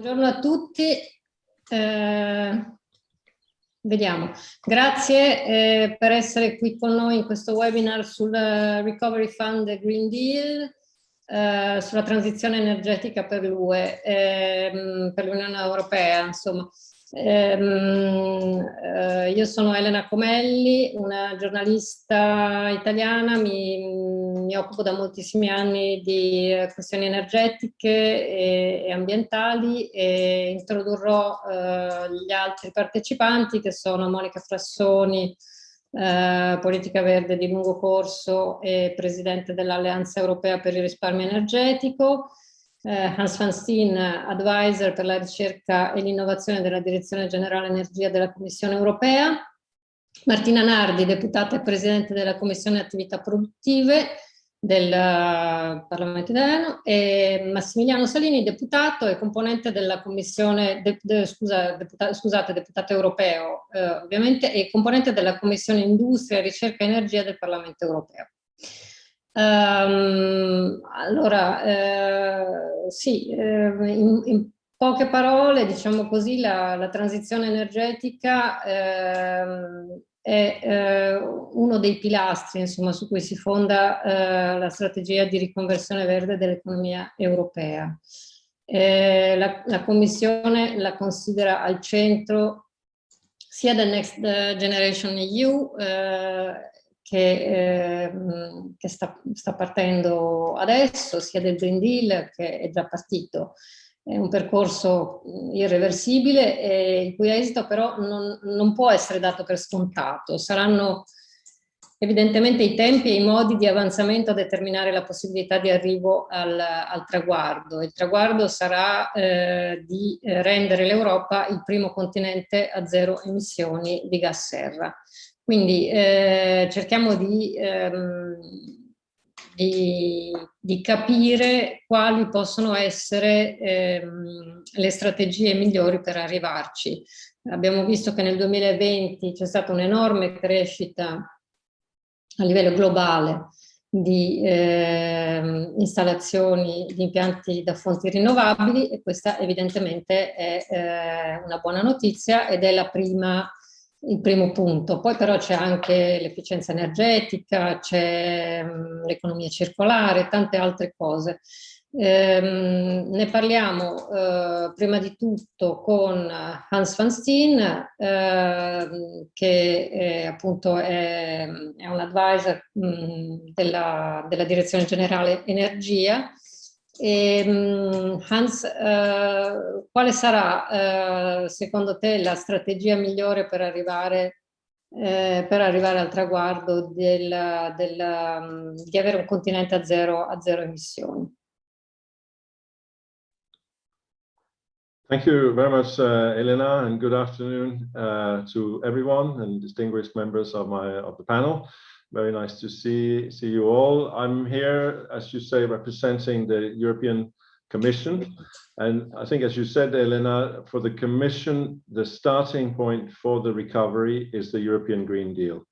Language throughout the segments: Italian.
Buongiorno a tutti. Eh, vediamo. Grazie eh, per essere qui con noi in questo webinar sul Recovery Fund Green Deal, eh, sulla transizione energetica per l'UE, ehm, per l'Unione Europea, insomma. Ehm, eh, io sono Elena Comelli, una giornalista italiana, mi, mi occupo da moltissimi anni di eh, questioni energetiche e, e ambientali e introdurrò eh, gli altri partecipanti che sono Monica Frassoni, eh, politica verde di lungo corso e presidente dell'Alleanza Europea per il risparmio energetico, eh, Hans van Steen, advisor per la ricerca e l'innovazione della Direzione Generale Energia della Commissione Europea, Martina Nardi, deputata e presidente della Commissione Attività Produttive del uh, Parlamento italiano, e Massimiliano Salini, deputato e componente della Commissione, de, de, scusa, deputa, scusate, deputato europeo eh, ovviamente, e componente della Commissione Industria, Ricerca e Energia del Parlamento Europeo. Um, allora, eh, sì, eh, in, in, poche parole, diciamo così, la, la transizione energetica eh, è eh, uno dei pilastri insomma, su cui si fonda eh, la strategia di riconversione verde dell'economia europea. Eh, la, la Commissione la considera al centro sia del Next Generation EU che, eh, che sta, sta, partendo adesso, sia del Green Deal che è già partito. È un percorso irreversibile e il cui esito però non, non può essere dato per scontato. Saranno evidentemente i tempi e i modi di avanzamento a determinare la possibilità di arrivo al, al traguardo. Il traguardo sarà eh, di rendere l'Europa il primo continente a zero emissioni di gas serra. Quindi eh, cerchiamo di, ehm, di, di, capire quali possono essere ehm, le strategie migliori per arrivarci. Abbiamo visto che nel 2020 c'è stata un'enorme crescita a livello globale di eh, installazioni di impianti da fonti rinnovabili e questa evidentemente è eh, una buona notizia ed è la prima il primo punto. Poi però c'è anche l'efficienza energetica, c'è mm, l'economia circolare, tante altre cose. Eh, ne parliamo eh, prima di tutto con Hans van Steen, eh, che è, appunto è, è un advisor mh, mm, della, della Direzione Generale Energia e, ehm, Hans, eh, quale sarà eh, secondo te la strategia migliore per arrivare, eh, per arrivare al traguardo del, del, mm, di avere un continente a zero, a zero emissioni? Thank you very much, uh, Elena, and good afternoon uh, to everyone and distinguished members of my of the panel. Very nice to see, see you all. I'm here, as you say, representing the European Commission. And I think, as you said, Elena, for the Commission, the starting point for the recovery is the European Green Deal.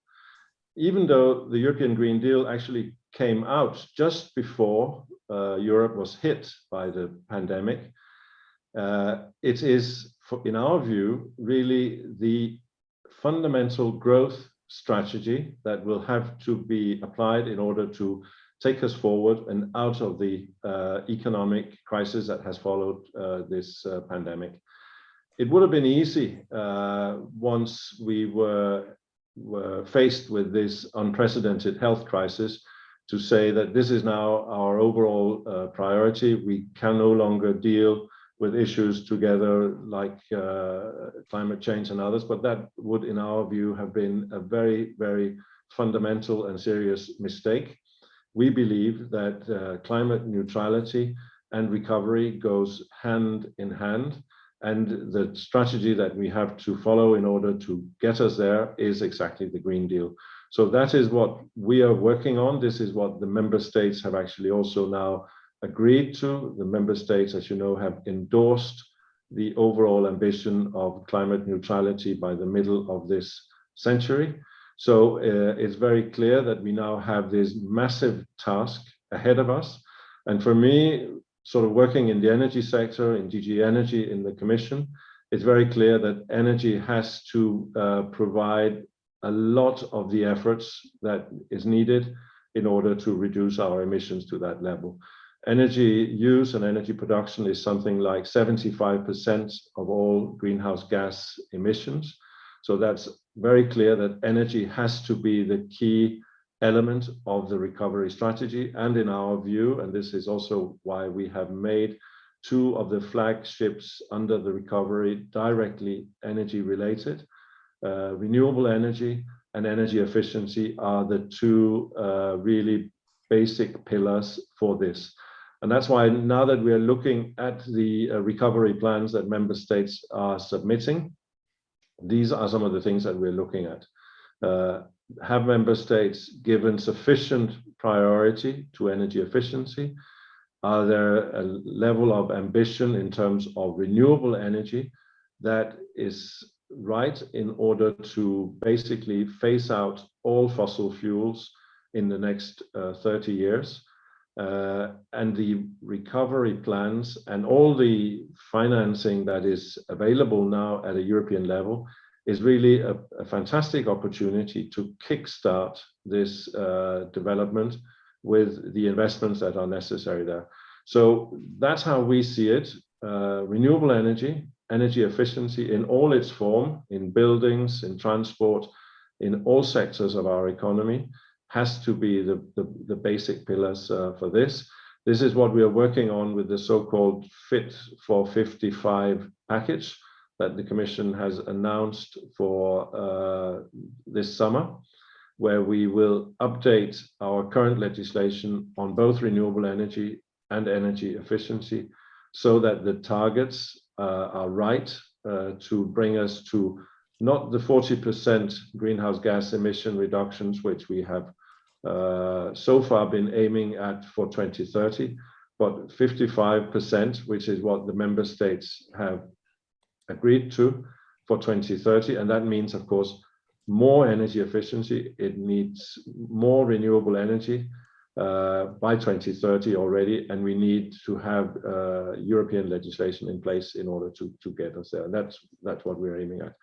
Even though the European Green Deal actually came out just before uh, Europe was hit by the pandemic, uh, it is, in our view, really the fundamental growth strategy that will have to be applied in order to take us forward and out of the uh, economic crisis that has followed uh, this uh, pandemic. It would have been easy uh, once we were, were faced with this unprecedented health crisis to say that this is now our overall uh, priority. We can no longer deal with issues together like uh, climate change and others, but that would, in our view, have been a very, very fundamental and serious mistake. We believe that uh, climate neutrality and recovery goes hand in hand, and the strategy that we have to follow in order to get us there is exactly the Green Deal. So that is what we are working on. This is what the member states have actually also now agreed to. The member states, as you know, have endorsed the overall ambition of climate neutrality by the middle of this century. So uh, it's very clear that we now have this massive task ahead of us. And for me, sort of working in the energy sector, in DG Energy, in the Commission, it's very clear that energy has to uh, provide a lot of the efforts that is needed in order to reduce our emissions to that level. Energy use and energy production is something like 75% of all greenhouse gas emissions. So that's very clear that energy has to be the key element of the recovery strategy. And in our view, and this is also why we have made two of the flagships under the recovery directly energy related. Uh, renewable energy and energy efficiency are the two uh, really basic pillars for this. And that's why now that we are looking at the uh, recovery plans that member states are submitting, these are some of the things that we're looking at. Uh, have member states given sufficient priority to energy efficiency? Are there a level of ambition in terms of renewable energy that is right in order to basically phase out all fossil fuels in the next uh, 30 years? Uh, and the recovery plans and all the financing that is available now at a European level is really a, a fantastic opportunity to kickstart this uh, development with the investments that are necessary there. So that's how we see it. Uh, renewable energy, energy efficiency in all its form, in buildings, in transport, in all sectors of our economy, has to be the, the, the basic pillars uh, for this. This is what we are working on with the so-called Fit for 55 package, that the Commission has announced for uh, this summer, where we will update our current legislation on both renewable energy and energy efficiency so that the targets uh, are right uh, to bring us to not the 40% greenhouse gas emission reductions, which we have so far been aiming at for 2030, but 55%, which is what the member states have agreed to for 2030. And that means, of course, more energy efficiency. It needs more renewable energy uh, by 2030 already, and we need to have uh, European legislation in place in order to, to get us there. And that's, that's what we're aiming at.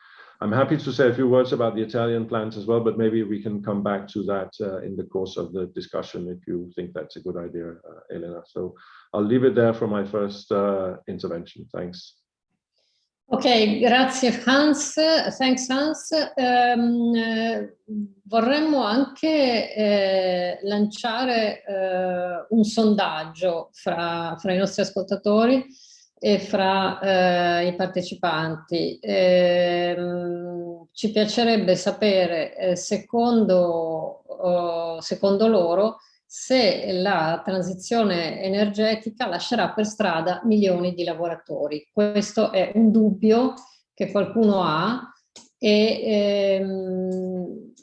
I'm happy to say a few words about the Italian plans as well, but maybe we can come back to that uh, in the course of the discussion if you think that's a good idea, uh, Elena. So I'll leave it there for my first uh, intervention. Thanks. Ok, grazie Hans, thanks Hans. Um, eh, vorremmo anche eh, lanciare eh, un sondaggio fra, fra, i nostri ascoltatori e fra eh, i partecipanti. Ehm, ci piacerebbe sapere, eh, secondo, oh, secondo loro, se la transizione energetica lascerà per strada milioni di lavoratori. Questo è un dubbio che qualcuno ha e ehm,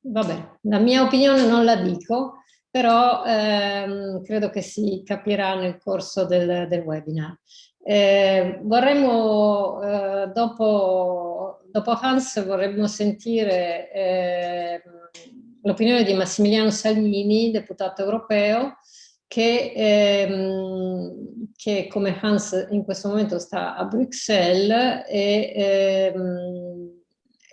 vabbè, la mia opinione non la dico, però ehm, credo che si capirà nel corso del, del webinar. Eh, vorremmo, eh, dopo, dopo Hans, vorremmo sentire eh, l'opinione di Massimiliano Salini, deputato europeo, che, ehm, che, come Hans in questo momento sta a Bruxelles e, ehm,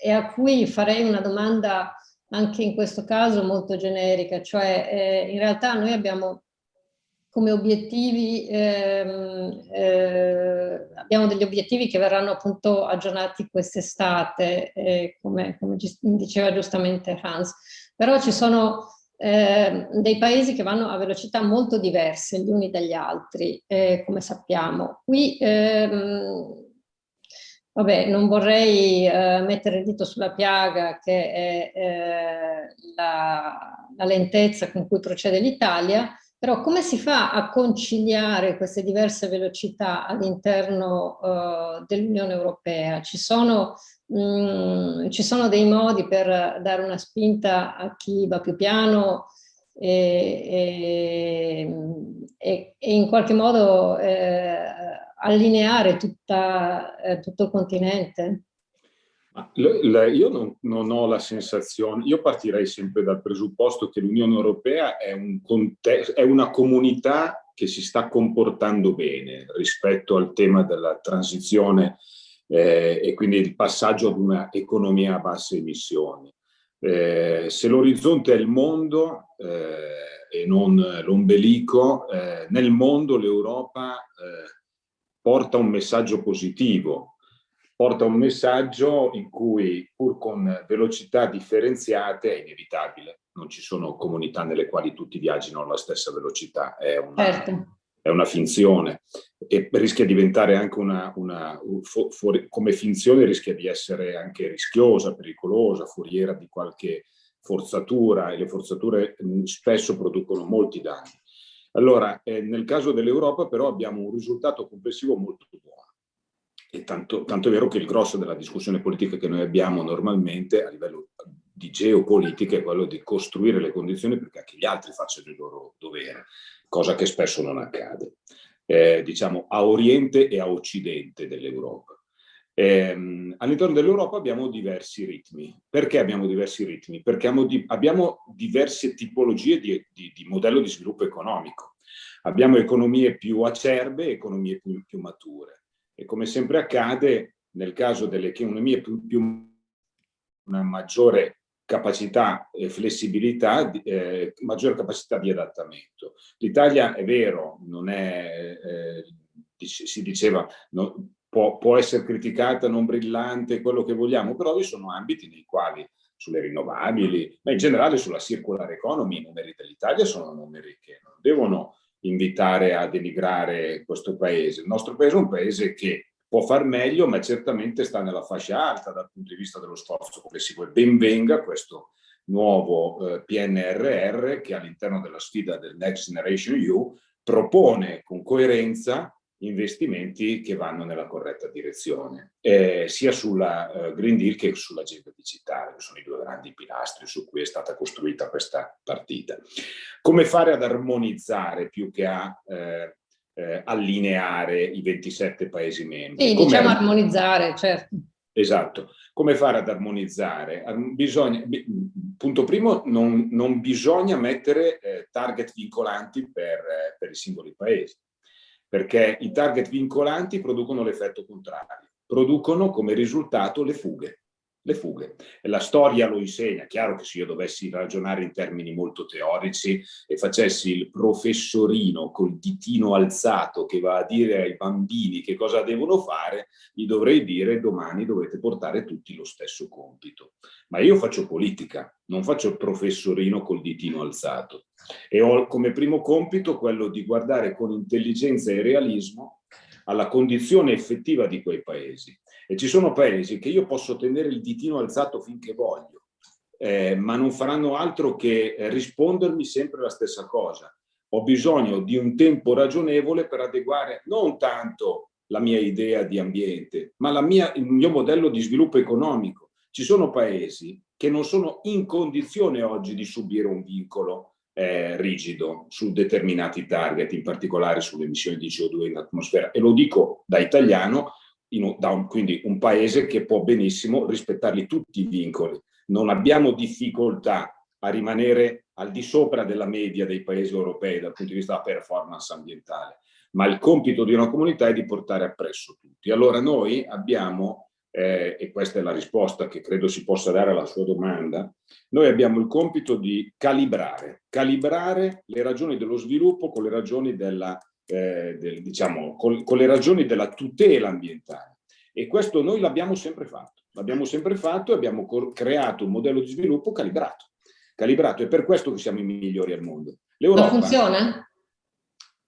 e, a cui farei una domanda anche in questo caso molto generica, cioè eh, in realtà noi abbiamo come obiettivi, ehm, eh, abbiamo degli obiettivi che verranno appunto aggiornati quest'estate, eh, come, come diceva giustamente Hans però ci sono eh, dei paesi che vanno a velocità molto diverse gli uni dagli altri, eh, come sappiamo. Qui, ehm, vabbè, non vorrei eh, mettere il dito sulla piaga che è eh, la, la lentezza con cui procede l'Italia, però come si fa a conciliare queste diverse velocità all'interno uh, dell'Unione Europea? Ci sono Mm, ci sono dei modi per dare una spinta a chi va più piano e, e, e in qualche modo eh, allineare tutta, eh, tutto il continente? Io non, non, ho la sensazione, io partirei sempre dal presupposto che l'Unione Europea è, un è una comunità che si sta comportando bene rispetto al tema della transizione eh, e quindi il passaggio ad una economia a basse emissioni. Eh, se l'orizzonte è il mondo eh, e non l'ombelico, eh, nel mondo l'Europa eh, porta un messaggio positivo, porta un messaggio in cui pur con velocità differenziate è inevitabile non ci sono comunità nelle quali tutti viaggino alla stessa velocità, è una, certo. è una finzione e rischia di diventare anche una, una fuori, come finzione rischia di essere anche rischiosa, pericolosa, foriera di qualche forzatura e le forzature spesso producono molti danni. Allora, eh, nel caso dell'Europa però abbiamo un risultato complessivo molto buono. E tanto, tanto è vero che il grosso della discussione politica che noi abbiamo normalmente a livello di geopolitica è quello di costruire le condizioni perché anche gli altri facciano il loro dovere, cosa che spesso non accade, eh, diciamo a oriente e a occidente dell'Europa. Eh, All'interno dell'Europa abbiamo diversi ritmi. Perché abbiamo diversi ritmi? Perché abbiamo, di, abbiamo diverse tipologie di, di, di, modello di sviluppo economico. Abbiamo economie più acerbe e economie più, più mature. E come sempre accade, nel caso delle economie più, più una maggiore capacità e flessibilità, eh, maggiore capacità di adattamento. L'Italia è vero, non è, eh, si diceva, no, può, può, essere criticata, non brillante, quello che vogliamo, però vi sono ambiti nei quali sulle rinnovabili, ma in generale sulla circular economy, i numeri dell'Italia sono numeri che non devono invitare a denigrare questo paese. Il nostro paese è un paese che può far meglio, ma certamente sta nella fascia alta dal punto di vista dello sforzo complessivo. E ben venga questo nuovo eh, PNRR che all'interno della sfida del Next Generation EU propone con coerenza investimenti che vanno nella corretta direzione, eh, sia sulla eh, Green Deal che sull'agenda digitale, che sono i due grandi pilastri su cui è stata costruita questa partita. Come fare ad armonizzare più che a eh, eh, allineare i 27 Paesi membri. Sì, diciamo armonizzare, certo. Esatto. Come fare ad armonizzare? Bisogna, punto primo, non, non bisogna mettere eh, target vincolanti per, eh, per i singoli Paesi, perché i target vincolanti producono l'effetto contrario, producono come risultato le fughe le fughe. La storia lo insegna, chiaro che se io dovessi ragionare in termini molto teorici e facessi il professorino col ditino alzato che va a dire ai bambini che cosa devono fare, gli dovrei dire domani dovete portare tutti lo stesso compito. Ma io faccio politica, non faccio il professorino col ditino alzato e ho come primo compito quello di guardare con intelligenza e realismo alla condizione effettiva di quei paesi e ci sono paesi che io posso tenere il ditino alzato finché voglio, eh, ma non faranno altro che rispondermi sempre la stessa cosa. Ho bisogno di un tempo ragionevole per adeguare non tanto la mia idea di ambiente, ma mia, il mio modello di sviluppo economico. Ci sono paesi che non sono in condizione oggi di subire un vincolo eh, rigido su determinati target, in particolare sulle emissioni di CO2 in atmosfera. E lo dico da italiano un, da un, quindi un paese che può benissimo rispettarli tutti i vincoli. Non abbiamo difficoltà a rimanere al di sopra della media dei paesi europei dal punto di vista della performance ambientale, ma il compito di una comunità è di portare appresso tutti. Allora noi abbiamo, eh, e questa è la risposta che credo si possa dare alla sua domanda, noi abbiamo il compito di calibrare, calibrare le ragioni dello sviluppo con le ragioni della eh, del, diciamo, con, con le ragioni della tutela ambientale. E questo noi l'abbiamo sempre fatto. L'abbiamo sempre fatto e abbiamo creato un modello di sviluppo calibrato. Calibrato, è per questo che siamo i migliori al mondo. Ma funziona?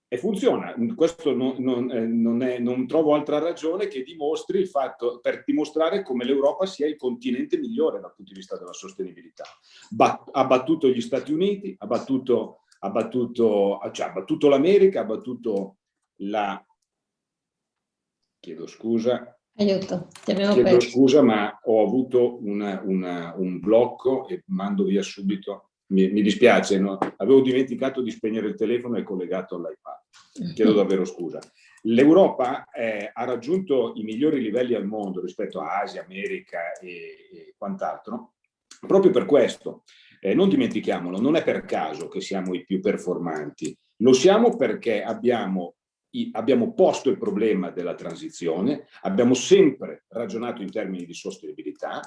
E funziona. Questo non, non, eh, non, è, non, trovo altra ragione che dimostri il fatto, per dimostrare come l'Europa sia il continente migliore dal punto di vista della sostenibilità. Bat, ha battuto gli Stati Uniti, ha battuto ha battuto, cioè, battuto l'America, ha battuto la... Chiedo scusa. Aiuto, ti abbiamo Chiedo perso. scusa, ma ho avuto una, una, un blocco e mando via subito. Mi, mi dispiace, no? avevo dimenticato di spegnere il telefono e collegato all'iPad. Chiedo davvero scusa. L'Europa eh, ha raggiunto i migliori livelli al mondo rispetto a Asia, America e, e quant'altro, proprio per questo, eh, non dimentichiamolo, non è per caso che siamo i più performanti, Lo siamo perché abbiamo, abbiamo posto il problema della transizione, abbiamo sempre ragionato in termini di sostenibilità,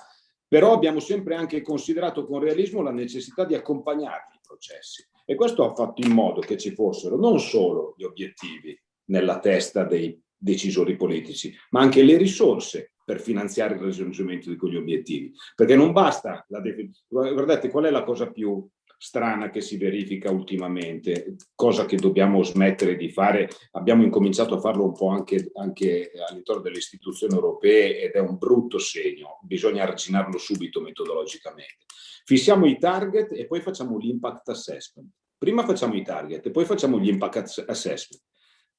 però abbiamo sempre anche considerato con realismo la necessità di accompagnare i processi. E questo ha fatto in modo che ci fossero non solo gli obiettivi nella testa dei decisori politici, ma anche le risorse per finanziare il raggiungimento di quegli obiettivi. Perché non basta, la guardate qual è la cosa più strana che si verifica ultimamente, cosa che dobbiamo smettere di fare, abbiamo incominciato a farlo un po' anche, anche all'interno delle istituzioni europee ed è un brutto segno, bisogna arginarlo subito metodologicamente. Fissiamo i target e poi facciamo l'impact assessment. Prima facciamo i target e poi facciamo gli impact assessment.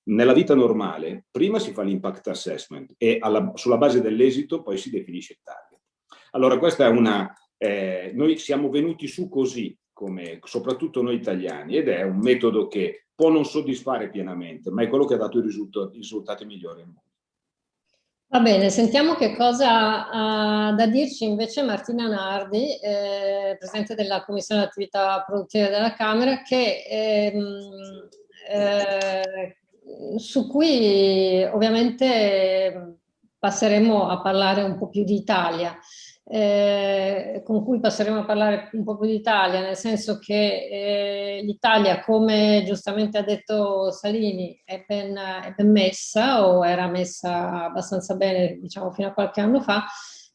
Nella vita normale, prima si fa l'impact assessment e alla, sulla base dell'esito poi si definisce il target. Allora questa è una... Eh, noi siamo venuti su così, come soprattutto noi italiani, ed è un metodo che può non soddisfare pienamente, ma è quello che ha dato i risultati, risultati migliori al mondo. Va bene, sentiamo che cosa ha da dirci invece Martina Nardi, eh, Presidente della Commissione Attività Produttive della Camera, che ehm, eh, su cui ovviamente passeremo a parlare un po' più di Italia, eh, con cui passeremo a parlare un po' più di Italia, nel senso che eh, l'Italia, come giustamente ha detto Salini, è ben, è ben, messa o era messa abbastanza bene, diciamo, fino a qualche anno fa,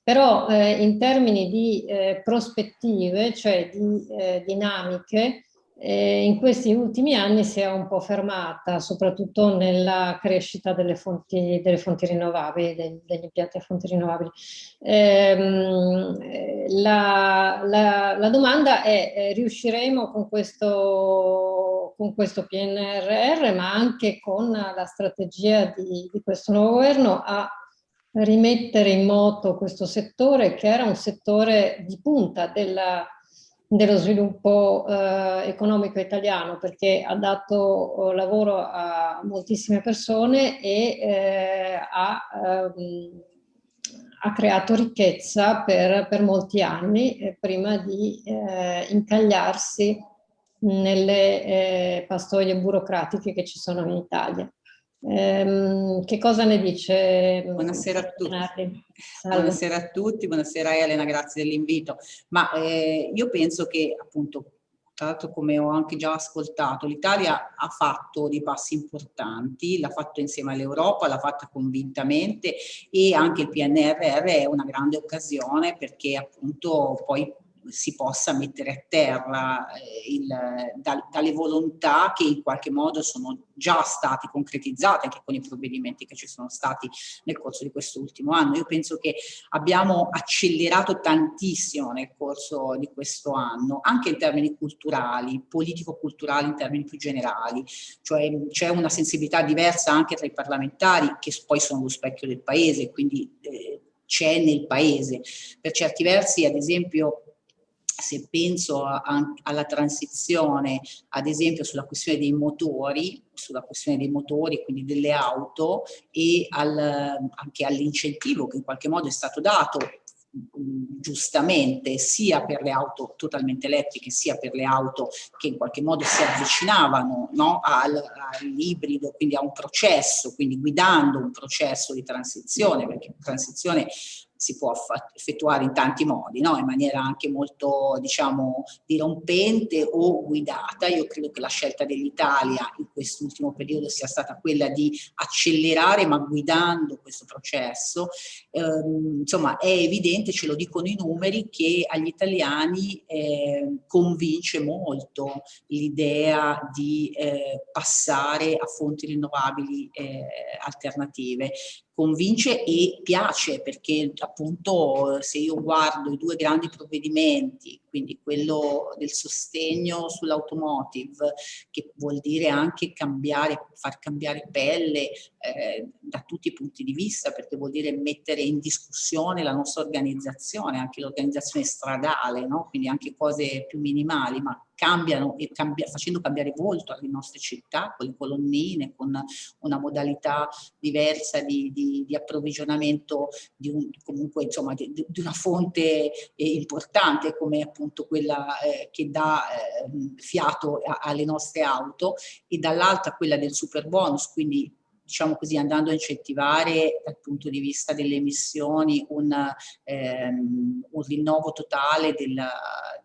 però eh, in termini di eh, prospettive, cioè di eh, dinamiche, eh, in questi ultimi anni si è un po' fermata, soprattutto nella crescita delle fonti, delle fonti rinnovabili, degli, degli, impianti a fonti rinnovabili. Ehm, la, la, la, domanda è, eh, riusciremo con questo, con questo PNRR, ma anche con la strategia di, di questo nuovo governo, a rimettere in moto questo settore che era un settore di punta della dello sviluppo eh, economico italiano perché ha dato eh, lavoro a moltissime persone e eh, ha, ehm, ha, creato ricchezza per, per molti anni eh, prima di eh, incagliarsi nelle eh, pastoie burocratiche che ci sono in Italia. Ehm, che cosa ne dice? Buonasera a tutti. Buonasera a tutti, buonasera Elena, grazie dell'invito. Ma eh, io penso che appunto, tra l'altro come ho anche già ascoltato, l'Italia ha fatto dei passi importanti, l'ha fatto insieme all'Europa, l'ha fatta convintamente e anche il PNRR è una grande occasione perché appunto poi si possa mettere a terra eh, il, da, dalle volontà che in qualche modo sono già state concretizzate anche con i provvedimenti che ci sono stati nel corso di questo ultimo anno. Io penso che abbiamo accelerato tantissimo nel corso di questo anno, anche in termini culturali, politico-culturali in termini più generali, cioè c'è una sensibilità diversa anche tra i parlamentari che poi sono lo specchio del paese, quindi eh, c'è nel paese. Per certi versi, ad esempio, se penso a, a, alla transizione, ad esempio sulla questione dei motori, sulla questione dei motori, quindi delle auto, e al, anche all'incentivo che in qualche modo è stato dato giustamente sia per le auto totalmente elettriche sia per le auto che in qualche modo si avvicinavano no, all'ibrido, quindi a un processo, quindi guidando un processo di transizione, perché transizione si può effettuare in tanti modi, no? in maniera anche molto, diciamo, dirompente o guidata. Io credo che la scelta dell'Italia in quest'ultimo periodo sia stata quella di accelerare, ma guidando questo processo. Eh, insomma, è evidente, ce lo dicono i numeri, che agli italiani eh, convince molto l'idea di eh, passare a fonti rinnovabili eh, alternative convince e piace perché appunto se io guardo i due grandi provvedimenti, quindi quello del sostegno sull'automotive, che vuol dire anche cambiare, far cambiare pelle eh, da tutti i punti di vista, perché vuol dire mettere in discussione la nostra organizzazione, anche l'organizzazione stradale, no? quindi anche cose più minimali, ma cambiano e cambia, facendo cambiare volto alle nostre città con le colonnine, con una modalità diversa di, di, di approvvigionamento di un, comunque insomma di, di una fonte eh, importante come appunto quella eh, che dà eh, fiato a, alle nostre auto e dall'altra quella del super bonus, quindi diciamo così, andando a incentivare dal punto di vista delle emissioni un, ehm, un rinnovo totale della,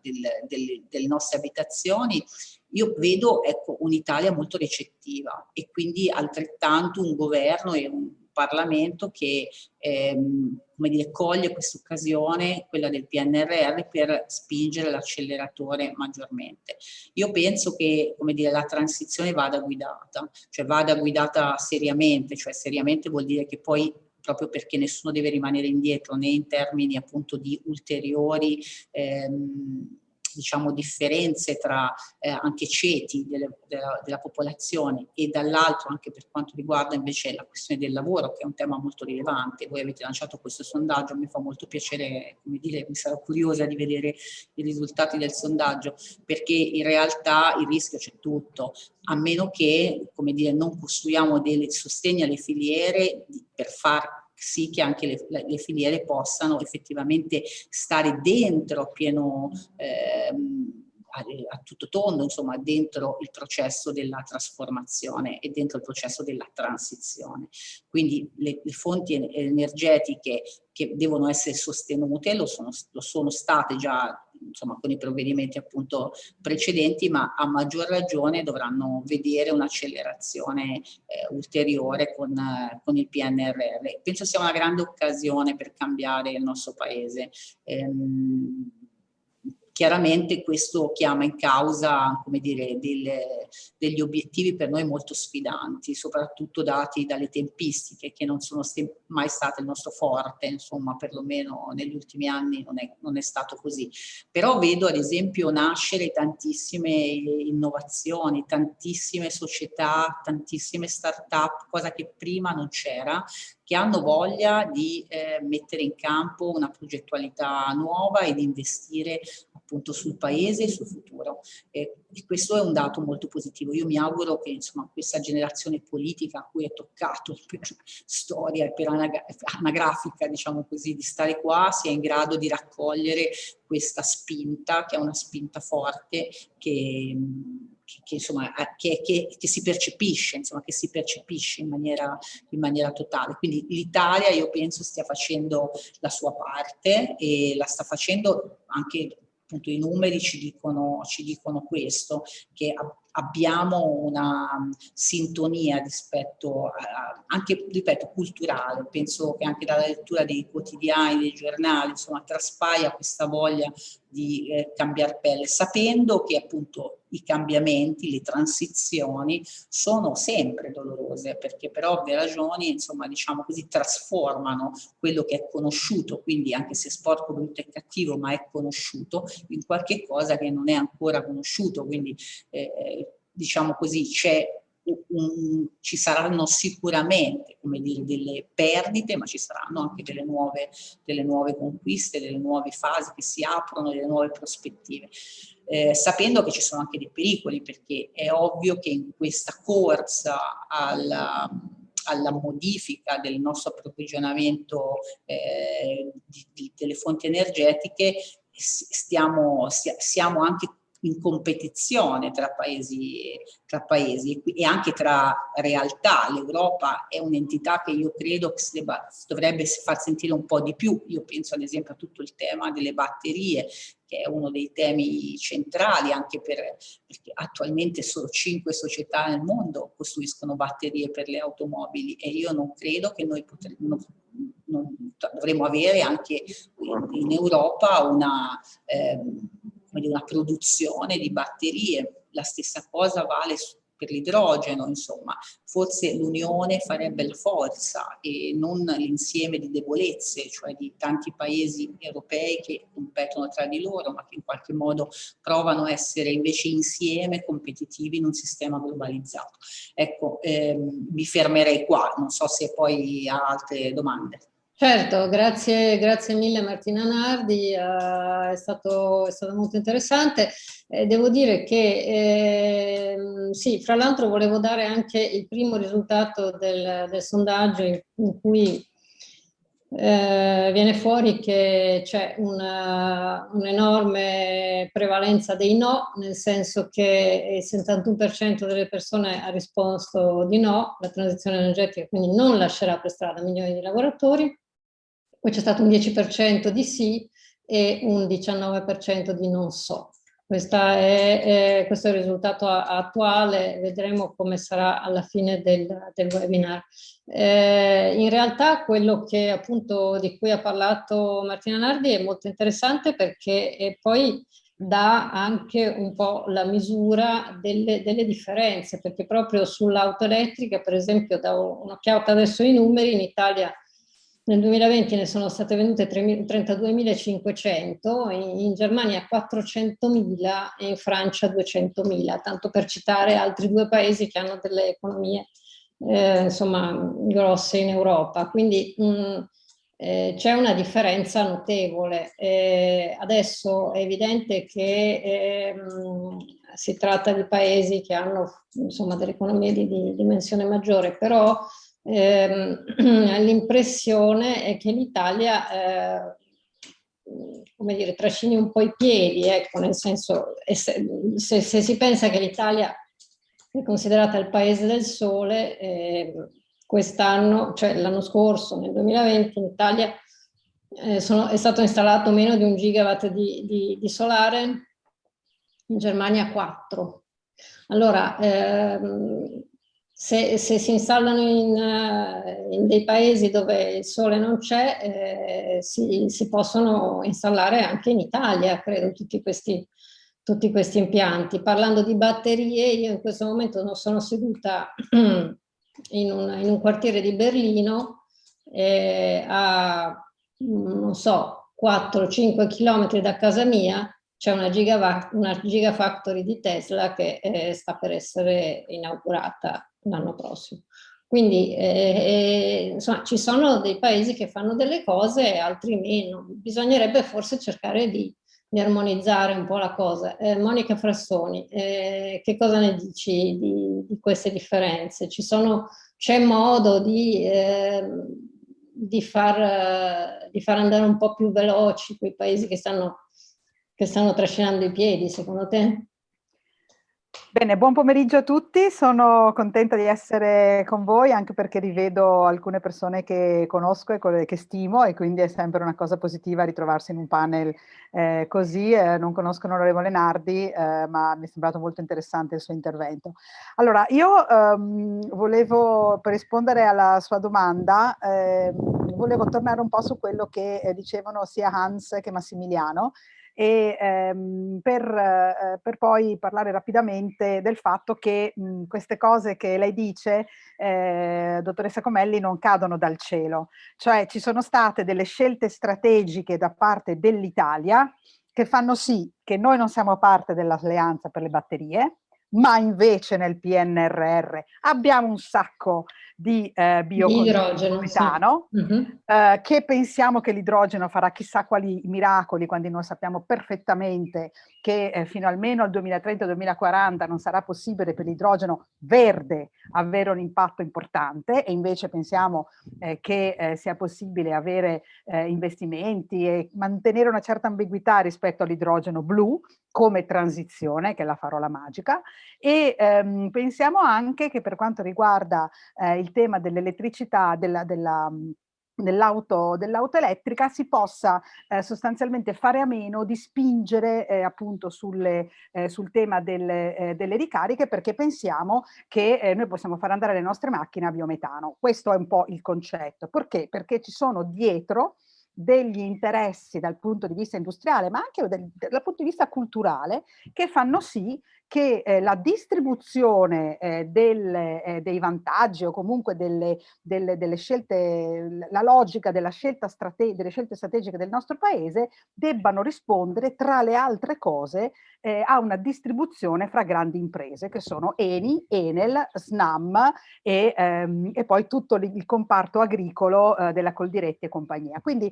del, del, delle nostre abitazioni, io vedo ecco, un'Italia molto recettiva e quindi altrettanto un governo e un Parlamento che ehm, come dire, coglie questa occasione, quella del PNRR, per spingere l'acceleratore maggiormente. Io penso che come dire, la transizione vada guidata, cioè vada guidata seriamente, cioè seriamente vuol dire che poi proprio perché nessuno deve rimanere indietro né in termini appunto di ulteriori ehm, diciamo, differenze tra eh, anche ceti delle, della, della, popolazione e dall'altro anche per quanto riguarda invece la questione del lavoro che è un tema molto rilevante. Voi avete lanciato questo sondaggio, mi fa molto piacere, come dire, mi sarò curiosa di vedere i risultati del sondaggio perché in realtà il rischio c'è tutto, a meno che, come dire, non costruiamo dei sostegni alle filiere per far sì che anche le, le, filiere possano effettivamente stare dentro pieno ehm, a, tutto tondo, insomma, dentro il processo della trasformazione e dentro il processo della transizione. Quindi le, le fonti energetiche che devono essere sostenute lo sono, lo sono state già insomma, con i provvedimenti appunto precedenti, ma a maggior ragione dovranno vedere un'accelerazione eh, ulteriore con, eh, con, il PNRR. Penso sia una grande occasione per cambiare il nostro paese. Ehm, Chiaramente questo chiama in causa come dire, delle, degli obiettivi per noi molto sfidanti, soprattutto dati dalle tempistiche che non sono mai state il nostro forte, insomma perlomeno negli ultimi anni non è, non è stato così. Però vedo ad esempio nascere tantissime innovazioni, tantissime società, tantissime start-up, cosa che prima non c'era, che hanno voglia di eh, mettere in campo una progettualità nuova ed investire appunto sul paese e sul futuro. E, questo è un dato molto positivo. Io mi auguro che insomma, questa generazione politica a cui è toccato per storia e per anagrafica, diciamo così, di stare qua, sia in grado di raccogliere questa spinta, che è una spinta forte, che che, che, insomma, che, che, si percepisce, insomma, che si percepisce in maniera, in maniera totale. Quindi l'Italia io penso stia facendo la sua parte e la sta facendo anche appunto i numeri ci dicono, ci dicono questo, che abbiamo una sintonia rispetto a, anche, ripeto, culturale. Penso che anche dalla lettura dei quotidiani, dei giornali, insomma, traspaia questa voglia di eh, cambiare pelle, sapendo che appunto i cambiamenti, le transizioni sono sempre dolorose perché per ovvie ragioni, insomma, diciamo così, trasformano quello che è conosciuto, quindi anche se sporco, brutto e cattivo, ma è conosciuto, in qualche cosa che non è ancora conosciuto, quindi eh, diciamo così, un, ci saranno sicuramente dire, delle perdite, ma ci saranno anche delle nuove, delle nuove conquiste, delle nuove fasi che si aprono, delle nuove prospettive. Eh, sapendo che ci sono anche dei pericoli, perché è ovvio che in questa corsa alla, alla modifica del nostro approvvigionamento eh, di, di, delle fonti energetiche stiamo, siamo anche in competizione tra paesi, tra paesi e anche tra realtà. L'Europa è un'entità che io credo che si, debba, si dovrebbe far sentire un po' di più. Io penso ad esempio a tutto il tema delle batterie, che è uno dei temi centrali anche per, perché attualmente solo cinque società nel mondo costruiscono batterie per le automobili e io non credo che noi potremmo, dovremmo avere anche in Europa una... Eh, di una produzione di batterie. La stessa cosa vale per l'idrogeno, insomma, forse l'unione farebbe la forza e non l'insieme di debolezze, cioè di tanti paesi europei che competono tra di loro, ma che in qualche modo provano a essere invece insieme competitivi in un sistema globalizzato. Ecco, ehm, mi fermerei qua, non so se poi ha altre domande. Certo, grazie, grazie mille Martina Nardi, uh, è, stato, è, stato, molto interessante. Eh, devo dire che eh, sì, fra l'altro volevo dare anche il primo risultato del, del sondaggio in, in cui eh, viene fuori che c'è un'enorme prevalenza dei no, nel senso che il 71% delle persone ha risposto di no, la transizione energetica quindi non lascerà per strada milioni di lavoratori, poi c'è stato un 10% di sì e un 19% di non so. È, è, questo è il risultato attuale, vedremo come sarà alla fine del, del webinar. Eh, in realtà quello che appunto di cui ha parlato Martina Nardi è molto interessante perché poi dà anche un po' la misura delle, delle differenze, perché proprio sull'auto elettrica, per esempio, da un'occhiata adesso ai numeri, in Italia nel 2020 ne sono state vendute 32.500, in, Germania 400.000 e in Francia 200.000, tanto per citare altri due paesi che hanno delle economie eh, insomma grosse in Europa. Quindi mm, eh, c'è una differenza notevole. Eh, adesso è evidente che ehm, si tratta di paesi che hanno insomma delle economie di, di dimensione maggiore, però ehm, l'impressione è che l'Italia eh, come trascini un po' i piedi, ecco, nel senso, se, se, se si pensa che l'Italia è considerata il paese del sole, eh, quest'anno, cioè l'anno scorso, nel 2020, in Italia eh, sono, è stato installato meno di un gigawatt di, di, di solare, in Germania 4. Allora, ehm, se, se, si installano in, eh, in, dei paesi dove il sole non c'è, eh, si, si, possono installare anche in Italia, credo, tutti questi, tutti questi, impianti. Parlando di batterie, io in questo momento non sono seduta in un, in un quartiere di Berlino, eh, a, non so, 4-5 km da casa mia, c'è una, una gigafactory di Tesla che eh, sta per essere inaugurata l'anno prossimo. Quindi eh, eh, insomma, ci sono dei paesi che fanno delle cose e altri meno. Bisognerebbe forse cercare di, di armonizzare un po' la cosa. Eh, Monica Frassoni, eh, che cosa ne dici di, di queste differenze? C'è modo di, ehm, di, far, di, far, andare un po' più veloci quei paesi che stanno, che stanno trascinando i piedi, secondo te? Bene, buon pomeriggio a tutti, sono contenta di essere con voi anche perché rivedo alcune persone che conosco e che stimo e quindi è sempre una cosa positiva ritrovarsi in un panel eh, così. Eh, non conosco l'onorevole Nardi, eh, ma mi è sembrato molto interessante il suo intervento. Allora, io ehm, volevo, per rispondere alla sua domanda, ehm, volevo tornare un po' su quello che eh, dicevano sia Hans che Massimiliano, e ehm, per, eh, per, poi parlare rapidamente del fatto che mh, queste cose che lei dice, eh, dottoressa Comelli, non cadono dal cielo. Cioè ci sono state delle scelte strategiche da parte dell'Italia che fanno sì che noi non siamo parte dell'alleanza per le batterie, ma invece nel PNRR abbiamo un sacco di eh, biometano, sì. uh -huh. eh, che pensiamo che l'idrogeno farà chissà quali miracoli quando noi sappiamo perfettamente che eh, fino almeno al 2030-2040 non sarà possibile per l'idrogeno verde avere un impatto importante e invece pensiamo eh, che eh, sia possibile avere eh, investimenti e mantenere una certa ambiguità rispetto all'idrogeno blu come transizione, che è la parola magica, e ehm, pensiamo anche che per quanto riguarda eh, il tema dell'elettricità, della, della dell'auto dell elettrica si possa eh, sostanzialmente fare a meno di spingere eh, appunto sulle, eh, sul tema delle, eh, delle, ricariche perché pensiamo che eh, noi possiamo far andare le nostre macchine a biometano. Questo è un po' il concetto. Perché? Perché ci sono dietro degli interessi dal punto di vista industriale, ma anche del, dal punto di vista culturale, che fanno sì che eh, la distribuzione eh, del, eh, dei vantaggi o comunque delle, delle, delle, scelte, la logica della scelta strate delle scelte strategiche del nostro paese debbano rispondere tra le altre cose eh, a una distribuzione fra grandi imprese che sono Eni, Enel, Snam e, ehm, e poi tutto il comparto agricolo eh, della Coldiretti e compagnia. Quindi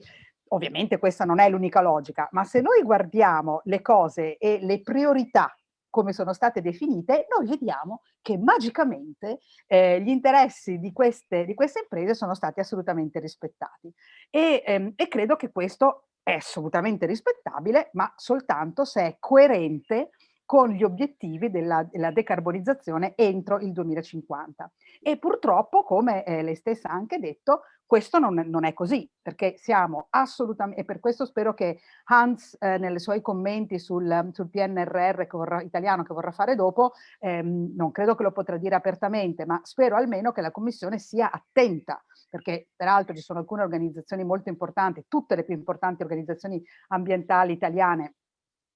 ovviamente questa non è l'unica logica, ma se noi guardiamo le cose e le priorità come sono state definite, noi vediamo che magicamente eh, gli interessi di queste, di queste, imprese sono stati assolutamente rispettati. E, ehm, e credo che questo è assolutamente rispettabile, ma soltanto se è coerente con gli obiettivi della, della, decarbonizzazione entro il 2050. E purtroppo, come eh, lei stessa ha anche detto, questo non, non, è così, perché siamo assolutamente, e per questo spero che Hans eh, nei suoi commenti sul, sul PNRR che vorrà, italiano che vorrà fare dopo, ehm, non credo che lo potrà dire apertamente, ma spero almeno che la Commissione sia attenta, perché peraltro ci sono alcune organizzazioni molto importanti, tutte le più importanti organizzazioni ambientali italiane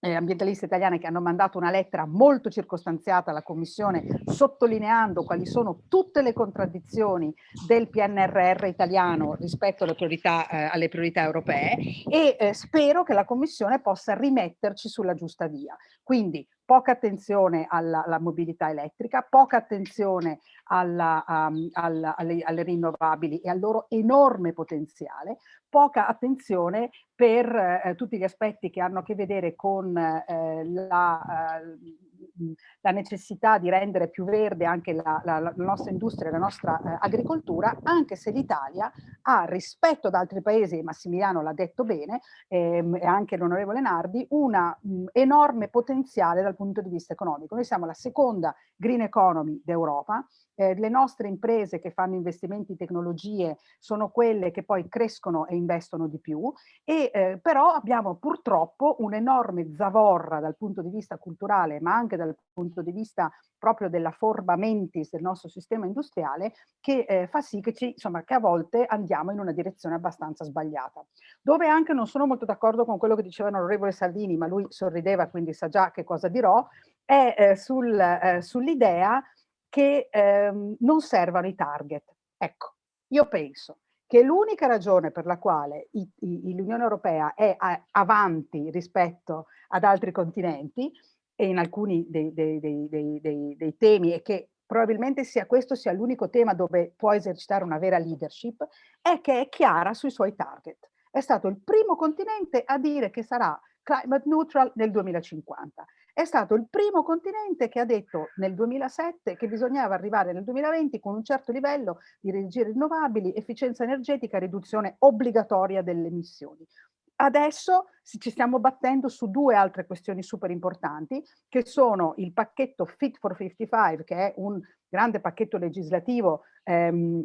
eh, ambientaliste italiane che hanno mandato una lettera molto circostanziata alla Commissione sottolineando quali sono tutte le contraddizioni del PNRR italiano rispetto alle priorità, eh, alle priorità europee e eh, spero che la Commissione possa rimetterci sulla giusta via. Quindi poca attenzione alla, alla mobilità elettrica, poca attenzione alla, um, alla, alle, alle, rinnovabili e al loro enorme potenziale, poca attenzione per eh, tutti gli aspetti che hanno a che vedere con eh, la, eh, la, necessità di rendere più verde anche la, la, la nostra industria, la nostra eh, agricoltura, anche se l'Italia ha rispetto ad altri paesi, Massimiliano l'ha detto bene, ehm, e anche l'onorevole Nardi, un enorme potenziale dal punto di vista economico. Noi siamo la seconda green economy d'Europa, eh, le nostre imprese che fanno investimenti in tecnologie sono quelle che poi crescono e investono di più, e, eh, però abbiamo purtroppo un'enorme zavorra dal punto di vista culturale, ma anche dal punto di vista proprio della forma mentis del nostro sistema industriale, che eh, fa sì che, ci, insomma, che a volte andiamo in una direzione abbastanza sbagliata. Dove anche non sono molto d'accordo con quello che diceva l'onorevole Salvini, ma lui sorrideva, quindi sa già che cosa dirò, è eh, sul, eh, sull'idea che ehm, non servano i target. Ecco, io penso che l'unica ragione per la quale l'Unione Europea è avanti rispetto ad altri continenti e in alcuni dei, dei, dei, dei temi e che probabilmente sia questo sia l'unico tema dove può esercitare una vera leadership, è che è chiara sui suoi target. È stato il primo continente a dire che sarà climate neutral nel 2050 è stato il primo continente che ha detto nel 2007 che bisognava arrivare nel 2020 con un certo livello di energie rinnovabili, efficienza energetica riduzione obbligatoria delle emissioni. Adesso ci stiamo battendo su due altre questioni super importanti, che sono il pacchetto Fit for 55, che è un grande pacchetto legislativo ehm,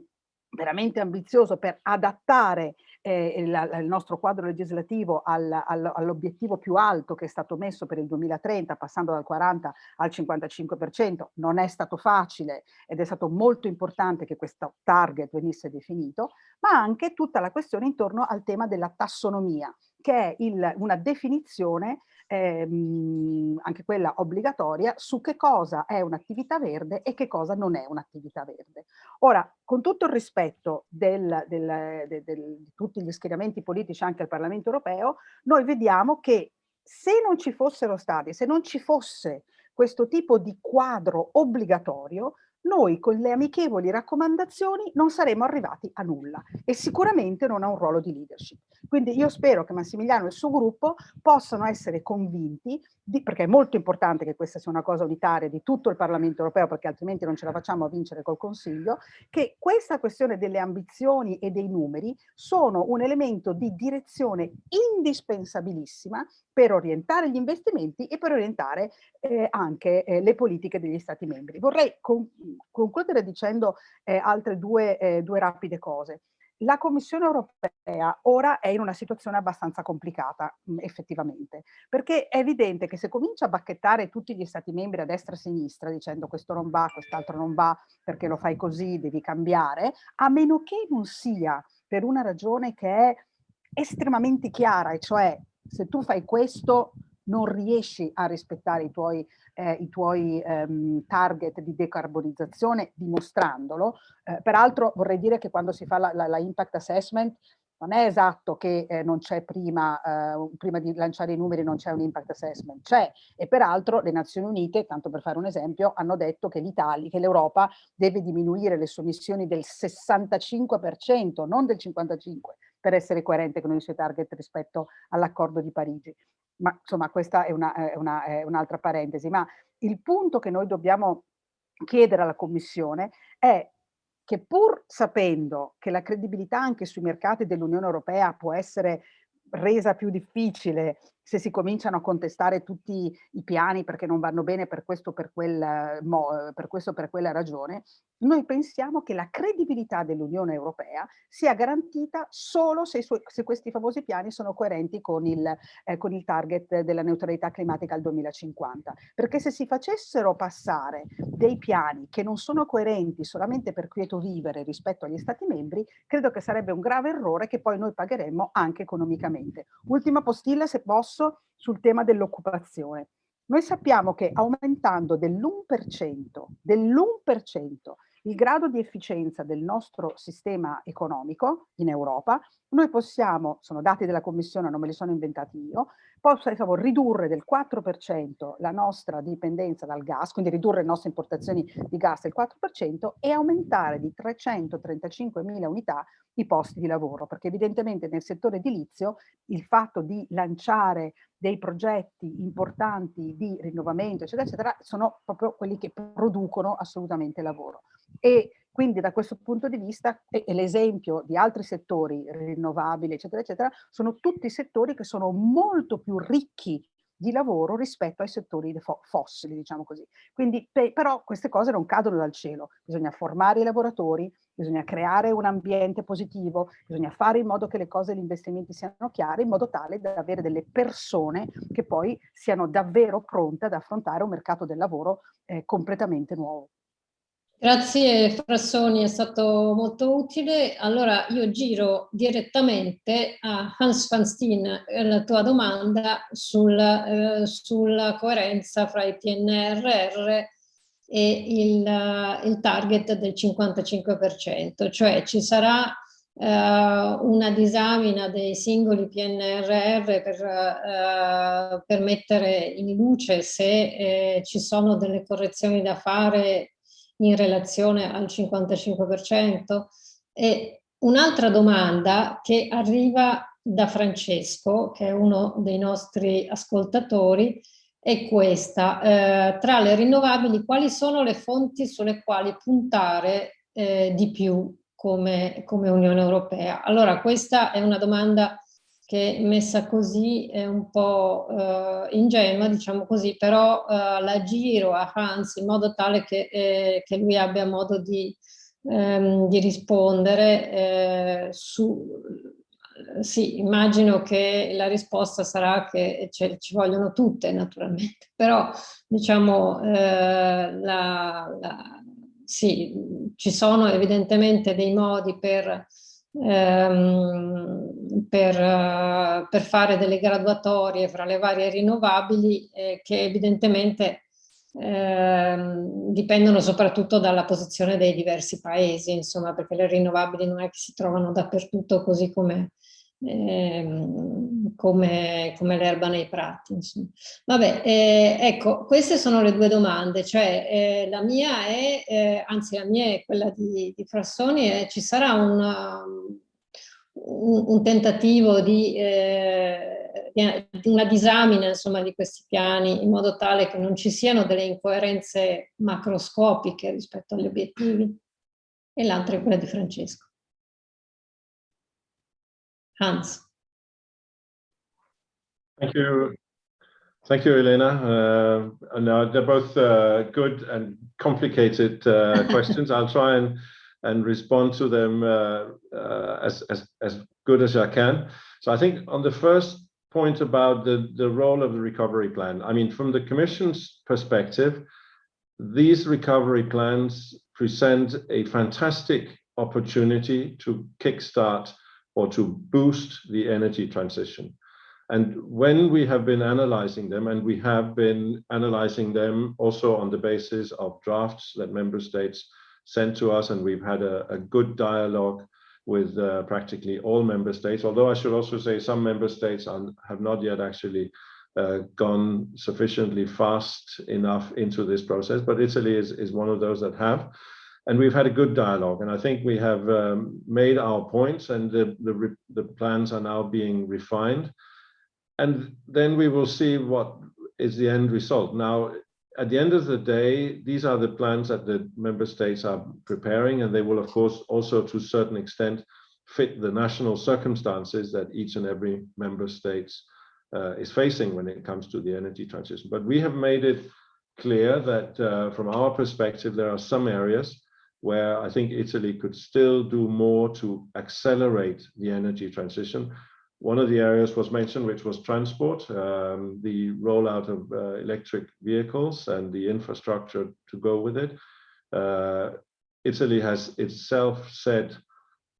veramente ambizioso per adattare eh, il, il, nostro quadro legislativo al, al, all'obiettivo più alto che è stato messo per il 2030, passando dal 40 al 55%. Non è stato facile ed è stato molto importante che questo target venisse definito, ma anche tutta la questione intorno al tema della tassonomia, che è il, una definizione ehm, anche quella obbligatoria, su che cosa è un'attività verde e che cosa non è un'attività verde. Ora, con tutto il rispetto del, del, del, di tutti gli schieramenti politici anche al Parlamento europeo, noi vediamo che se non ci fossero stati, se non ci fosse questo tipo di quadro obbligatorio, noi con le amichevoli raccomandazioni non saremmo arrivati a nulla e sicuramente non a un ruolo di leadership. Quindi io spero che Massimiliano e il suo gruppo possano essere convinti, di, perché è molto importante che questa sia una cosa unitaria di tutto il Parlamento europeo, perché altrimenti non ce la facciamo a vincere col Consiglio, che questa questione delle ambizioni e dei numeri sono un elemento di direzione indispensabilissima per orientare gli investimenti e per orientare eh, anche eh, le politiche degli Stati membri. Vorrei con, concludere dicendo eh, altre due, eh, due rapide cose. La Commissione europea ora è in una situazione abbastanza complicata, mh, effettivamente, perché è evidente che se comincia a bacchettare tutti gli stati membri a destra e a sinistra dicendo questo non va, quest'altro non va, perché lo fai così, devi cambiare, a meno che non sia per una ragione che è estremamente chiara, e cioè se tu fai questo non riesci a rispettare i tuoi, eh, i tuoi ehm, target di decarbonizzazione dimostrandolo. Eh, peraltro vorrei dire che quando si fa la, la, la impact assessment non è esatto che eh, non c'è prima, eh, prima di lanciare i numeri non c'è un impact assessment, c'è e peraltro le Nazioni Unite, tanto per fare un esempio, hanno detto che l'Italia, che l'Europa deve diminuire le sue emissioni del 65%, non del 55%, per essere coerente con i suoi target rispetto all'accordo di Parigi. Ma insomma questa è un'altra un parentesi, ma il punto che noi dobbiamo chiedere alla Commissione è che pur sapendo che la credibilità anche sui mercati dell'Unione Europea può essere resa più difficile se si cominciano a contestare tutti i piani perché non vanno bene per questo per, quel, per, questo, per quella ragione, noi pensiamo che la credibilità dell'Unione Europea sia garantita solo se, se, questi famosi piani sono coerenti con il, eh, con il target della neutralità climatica al 2050. Perché se si facessero passare dei piani che non sono coerenti solamente per quieto vivere rispetto agli Stati membri, credo che sarebbe un grave errore che poi noi pagheremmo anche economicamente. Ultima postilla, se posso, discorso sul tema dell'occupazione. Noi sappiamo che aumentando dell'1%, dell'1% il grado di efficienza del nostro sistema economico in Europa, noi possiamo, sono dati della Commissione, non me li sono inventati io, possiamo ridurre del 4% la nostra dipendenza dal gas, quindi ridurre le nostre importazioni di gas del 4% e aumentare di 335.000 unità i posti di lavoro, perché evidentemente nel settore edilizio il fatto di lanciare dei progetti importanti di rinnovamento, eccetera, eccetera, sono proprio quelli che producono assolutamente lavoro. E quindi da questo punto di vista, e, e l'esempio di altri settori rinnovabili, eccetera, eccetera, sono tutti settori che sono molto più ricchi di lavoro rispetto ai settori fossili, diciamo così. Quindi, però queste cose non cadono dal cielo, bisogna formare i lavoratori, bisogna creare un ambiente positivo, bisogna fare in modo che le cose e gli investimenti siano chiari, in modo tale da avere delle persone che poi siano davvero pronte ad affrontare un mercato del lavoro eh, completamente nuovo. Grazie Frassoni, è stato molto utile. Allora io giro direttamente a Hans van Steen eh, la tua domanda sul, eh, sulla coerenza fra i PNRR e il, il target del 55%, cioè ci sarà eh, una disamina dei singoli PNRR per, eh, per mettere in luce se eh, ci sono delle correzioni da fare in relazione al 55%? E un'altra domanda che arriva da Francesco, che è uno dei nostri ascoltatori, è questa. Eh, tra le rinnovabili, quali sono le fonti sulle quali puntare eh, di più come, come Unione Europea? Allora, questa è una domanda che messa così è un po' eh, ingenua, diciamo così, però eh, la giro a Hans in modo tale che, eh, che lui abbia modo di, ehm, di rispondere eh, su... Sì, immagino che la risposta sarà che ci vogliono tutte naturalmente, però diciamo eh, la, la, sì, ci sono evidentemente dei modi per ehm, per, uh, per, fare delle graduatorie fra le varie rinnovabili eh, che evidentemente ehm, dipendono soprattutto dalla posizione dei diversi paesi, insomma, perché le rinnovabili non è che si trovano dappertutto così come Ehm, come, come l'erba nei prati. Insomma. Vabbè, eh, ecco, queste sono le due domande, cioè eh, la mia è, eh, anzi la mia è quella di, di Frassoni, è, ci sarà una, un, un, tentativo eh, di, una disamina insomma, di questi piani in modo tale che non ci siano delle incoerenze macroscopiche rispetto agli obiettivi e l'altra è quella di Francesco. Hans. Thank you. Thank you, Elena. Uh, no, they're both uh, good and complicated uh, questions. I'll try and, and respond to them uh, uh, as, as, as good as I can. So I think on the first point about the, the role of the recovery plan, I mean, from the Commission's perspective, these recovery plans present a fantastic opportunity to kickstart or to boost the energy transition. And when we have been analyzing them, and we have been analyzing them also on the basis of drafts that member states sent to us, and we've had a, a good dialogue with uh, practically all member states, although I should also say some member states are, have not yet actually uh, gone sufficiently fast enough into this process, but Italy is, is one of those that have. And we've had a good dialogue, and I think we have um, made our points, and the, the, the plans are now being refined. And then we will see what is the end result. Now, at the end of the day, these are the plans that the member states are preparing, and they will, of course, also to a certain extent fit the national circumstances that each and every member state uh, is facing when it comes to the energy transition. But we have made it clear that uh, from our perspective, there are some areas where I think Italy could still do more to accelerate the energy transition. One of the areas was mentioned, which was transport, um, the rollout of uh, electric vehicles and the infrastructure to go with it. Uh, Italy has itself said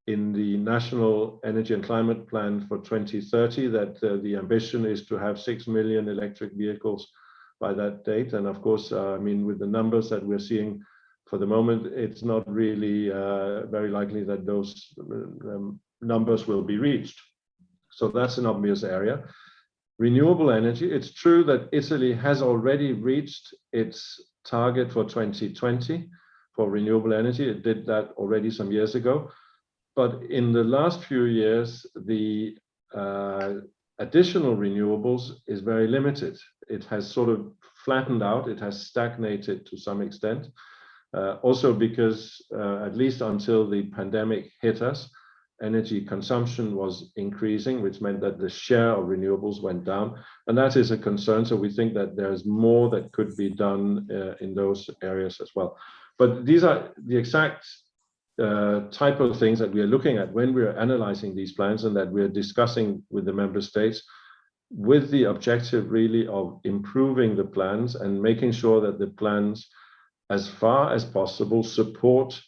in the National Energy and Climate Plan for 2030 that uh, the ambition is to have 6 million electric vehicles by that date. And of course, uh, I mean, with the numbers that we're seeing for the moment, it's not really uh, very likely that those um, numbers will be reached. So that's an obvious area. Renewable energy, it's true that Italy has already reached its target for 2020 for renewable energy. It did that already some years ago. But in the last few years, the uh, additional renewables is very limited. It has sort of flattened out. It has stagnated to some extent. Uh, also because, uh, at least until the pandemic hit us, energy consumption was increasing, which meant that the share of renewables went down. And that is a concern. So we think that there's more that could be done uh, in those areas as well. But these are the exact uh, type of things that we are looking at when we are analyzing these plans and that we're discussing with the member states with the objective really of improving the plans and making sure that the plans as far as possible support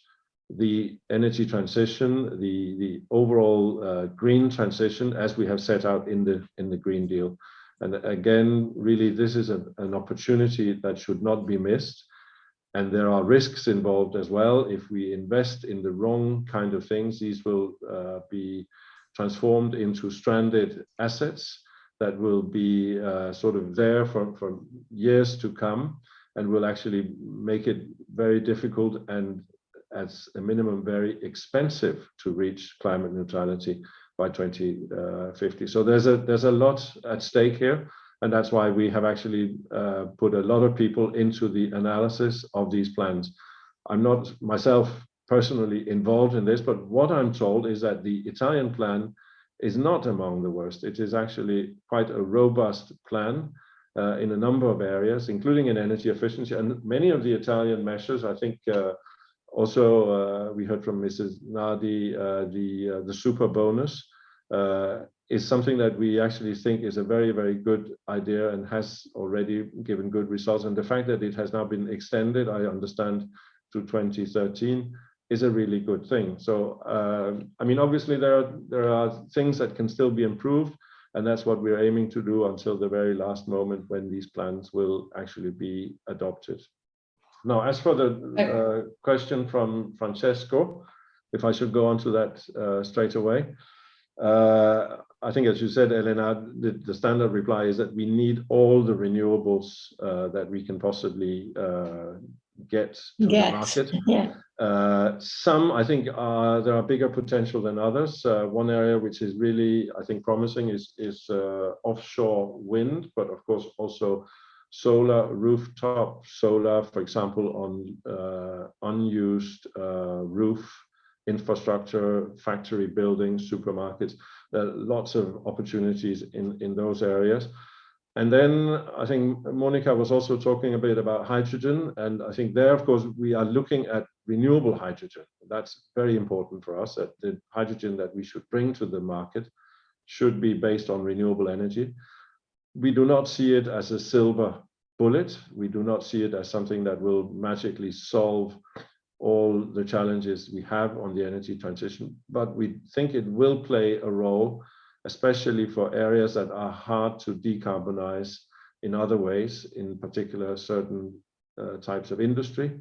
the energy transition, the, the overall uh, green transition as we have set out in the, in the Green Deal. And again, really, this is a, an opportunity that should not be missed. And there are risks involved as well. If we invest in the wrong kind of things, these will uh, be transformed into stranded assets that will be uh, sort of there for, for years to come and will actually make it very difficult and as a minimum very expensive to reach climate neutrality by 2050. So there's a there's a lot at stake here, and that's why we have actually uh, put a lot of people into the analysis of these plans. I'm not myself personally involved in this, but what I'm told is that the Italian plan is not among the worst. It is actually quite a robust plan uh, in a number of areas, including in energy efficiency. And many of the Italian measures, I think, uh, also, uh, we heard from Mrs. Nadi, uh, the, uh, the super bonus is something that we actually think is a very, very good idea and has already given good results. And the fact that it has now been extended, I understand, to 2013 is a really good thing. So, uh, I mean, obviously there are, there are things that can still be improved, and that's what we're aiming to do until the very last moment when these plans will actually be adopted. Now, as for the uh, question from Francesco, if I should go on to that uh, straight away, uh, I think, as you said, Elena, the, the, standard reply is that we need all the renewables uh, that we can possibly uh, get to get. the market. Yeah. Uh, some, I think, there are bigger potential than others. one area which is really, I think, promising is, is offshore wind, but of course also solar rooftop solar, for example, on uh, unused uh, roof infrastructure, factory buildings, supermarkets. There are lots of opportunities in, in those areas. And then I think Monica was also talking a bit about hydrogen. And I think there, of course, we are looking at renewable hydrogen. That's very important for us, that the hydrogen that we should bring to the market should be based on renewable energy we do not see it as a silver bullet. We do not see it as something that will magically solve all the challenges we have on the energy transition, but we think it will play a role especially for areas that are hard to decarbonize in other ways, in particular certain uh, types of industry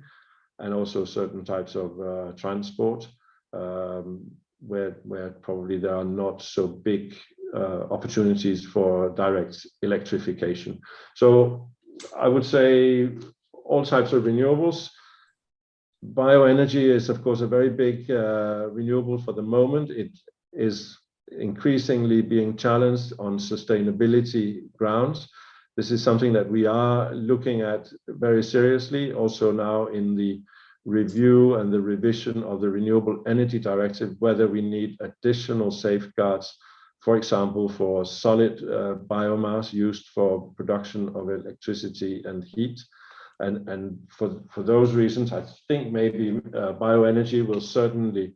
and also certain types of uh, transport, um, where, where probably there are not so big uh, opportunities for direct electrification. So I would say all types of renewables. Bioenergy is, of course, a very big uh, renewable for the moment. It is increasingly being challenged on sustainability grounds. This is something that we are looking at very seriously, also now in the review and the revision of the Renewable Energy Directive, whether we need additional safeguards, for example, for solid uh, biomass used for production of electricity and heat. And, and for, for those reasons, I think maybe uh, bioenergy will certainly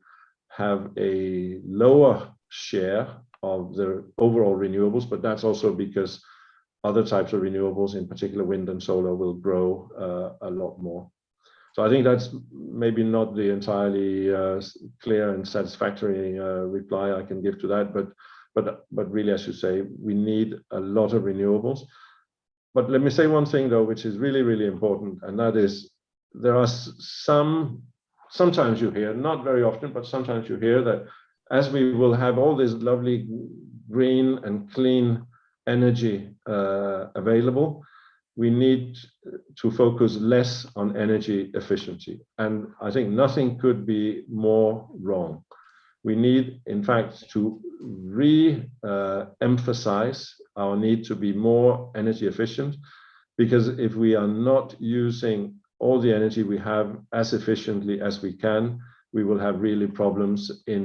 have a lower share of the overall renewables, but that's also because other types of renewables, in particular wind and solar, will grow uh, a lot more. So I think that's maybe not the entirely uh, clear and satisfactory uh, reply I can give to that, but but but really, as you say, we need a lot of renewables. But let me say one thing though, which is really really important, and that is there are some sometimes you hear, not very often, but sometimes you hear that as we will have all this lovely green and clean energy uh, available, we need to focus less on energy efficiency. And I think nothing could be more wrong. We need, in fact, to re-emphasize uh, our need to be more energy efficient, because if we are not using all the energy we have as efficiently as we can, we will have really problems in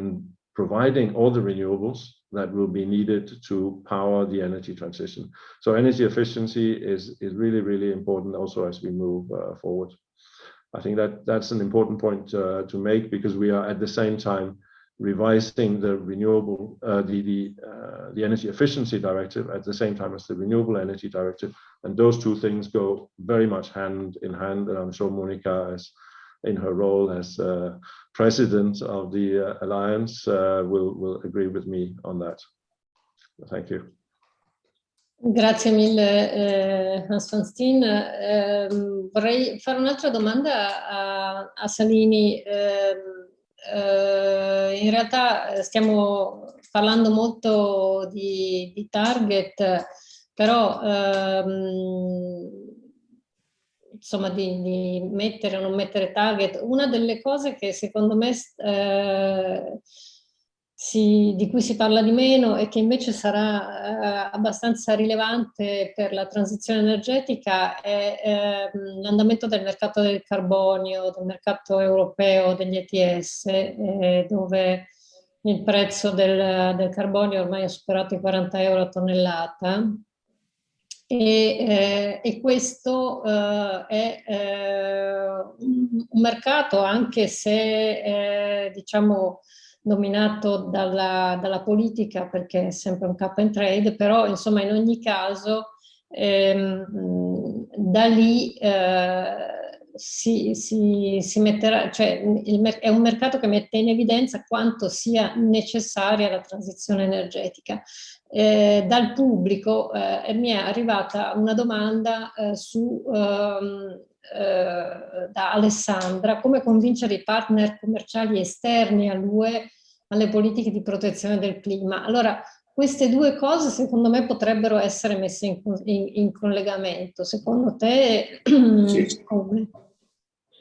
providing all the renewables that will be needed to power the energy transition. So energy efficiency is, is really, really important also as we move uh, forward. I think that that's an important point uh, to make because we are at the same time revising the renewable, uh, the, the, uh, the energy efficiency directive at the same time as the renewable energy directive. And those two things go very much hand in hand. And I'm sure Monica has in her role as uh, president of the uh, alliance uh, will, will agree with me on that. Thank you. Grazie mille eh, Hans van Steen. Eh, vorrei fare un'altra domanda a, a Salini. Eh, in realtà stiamo parlando molto di, di target, però ehm, insomma, di, di, mettere o non mettere target, una delle cose che secondo me eh, si, di cui si parla di meno e che invece sarà eh, abbastanza rilevante per la transizione energetica è eh, l'andamento del mercato del carbonio, del mercato europeo degli ETS, eh, dove il prezzo del, del carbonio ormai ha superato i 40 euro a tonnellata e, eh, e questo eh, è eh, un mercato anche se eh, diciamo dominato dalla, dalla, politica perché è sempre un cap and trade però insomma in ogni caso ehm, da lì eh, si, si, si, metterà, cioè il, è un mercato che mette in evidenza quanto sia necessaria la transizione energetica. Eh, dal pubblico eh, mi è arrivata una domanda eh, su, ehm, eh, da Alessandra, come convincere i partner commerciali esterni all'UE alle politiche di protezione del clima. Allora, queste due cose secondo me potrebbero essere messe in, in, in collegamento. Secondo te sì. come?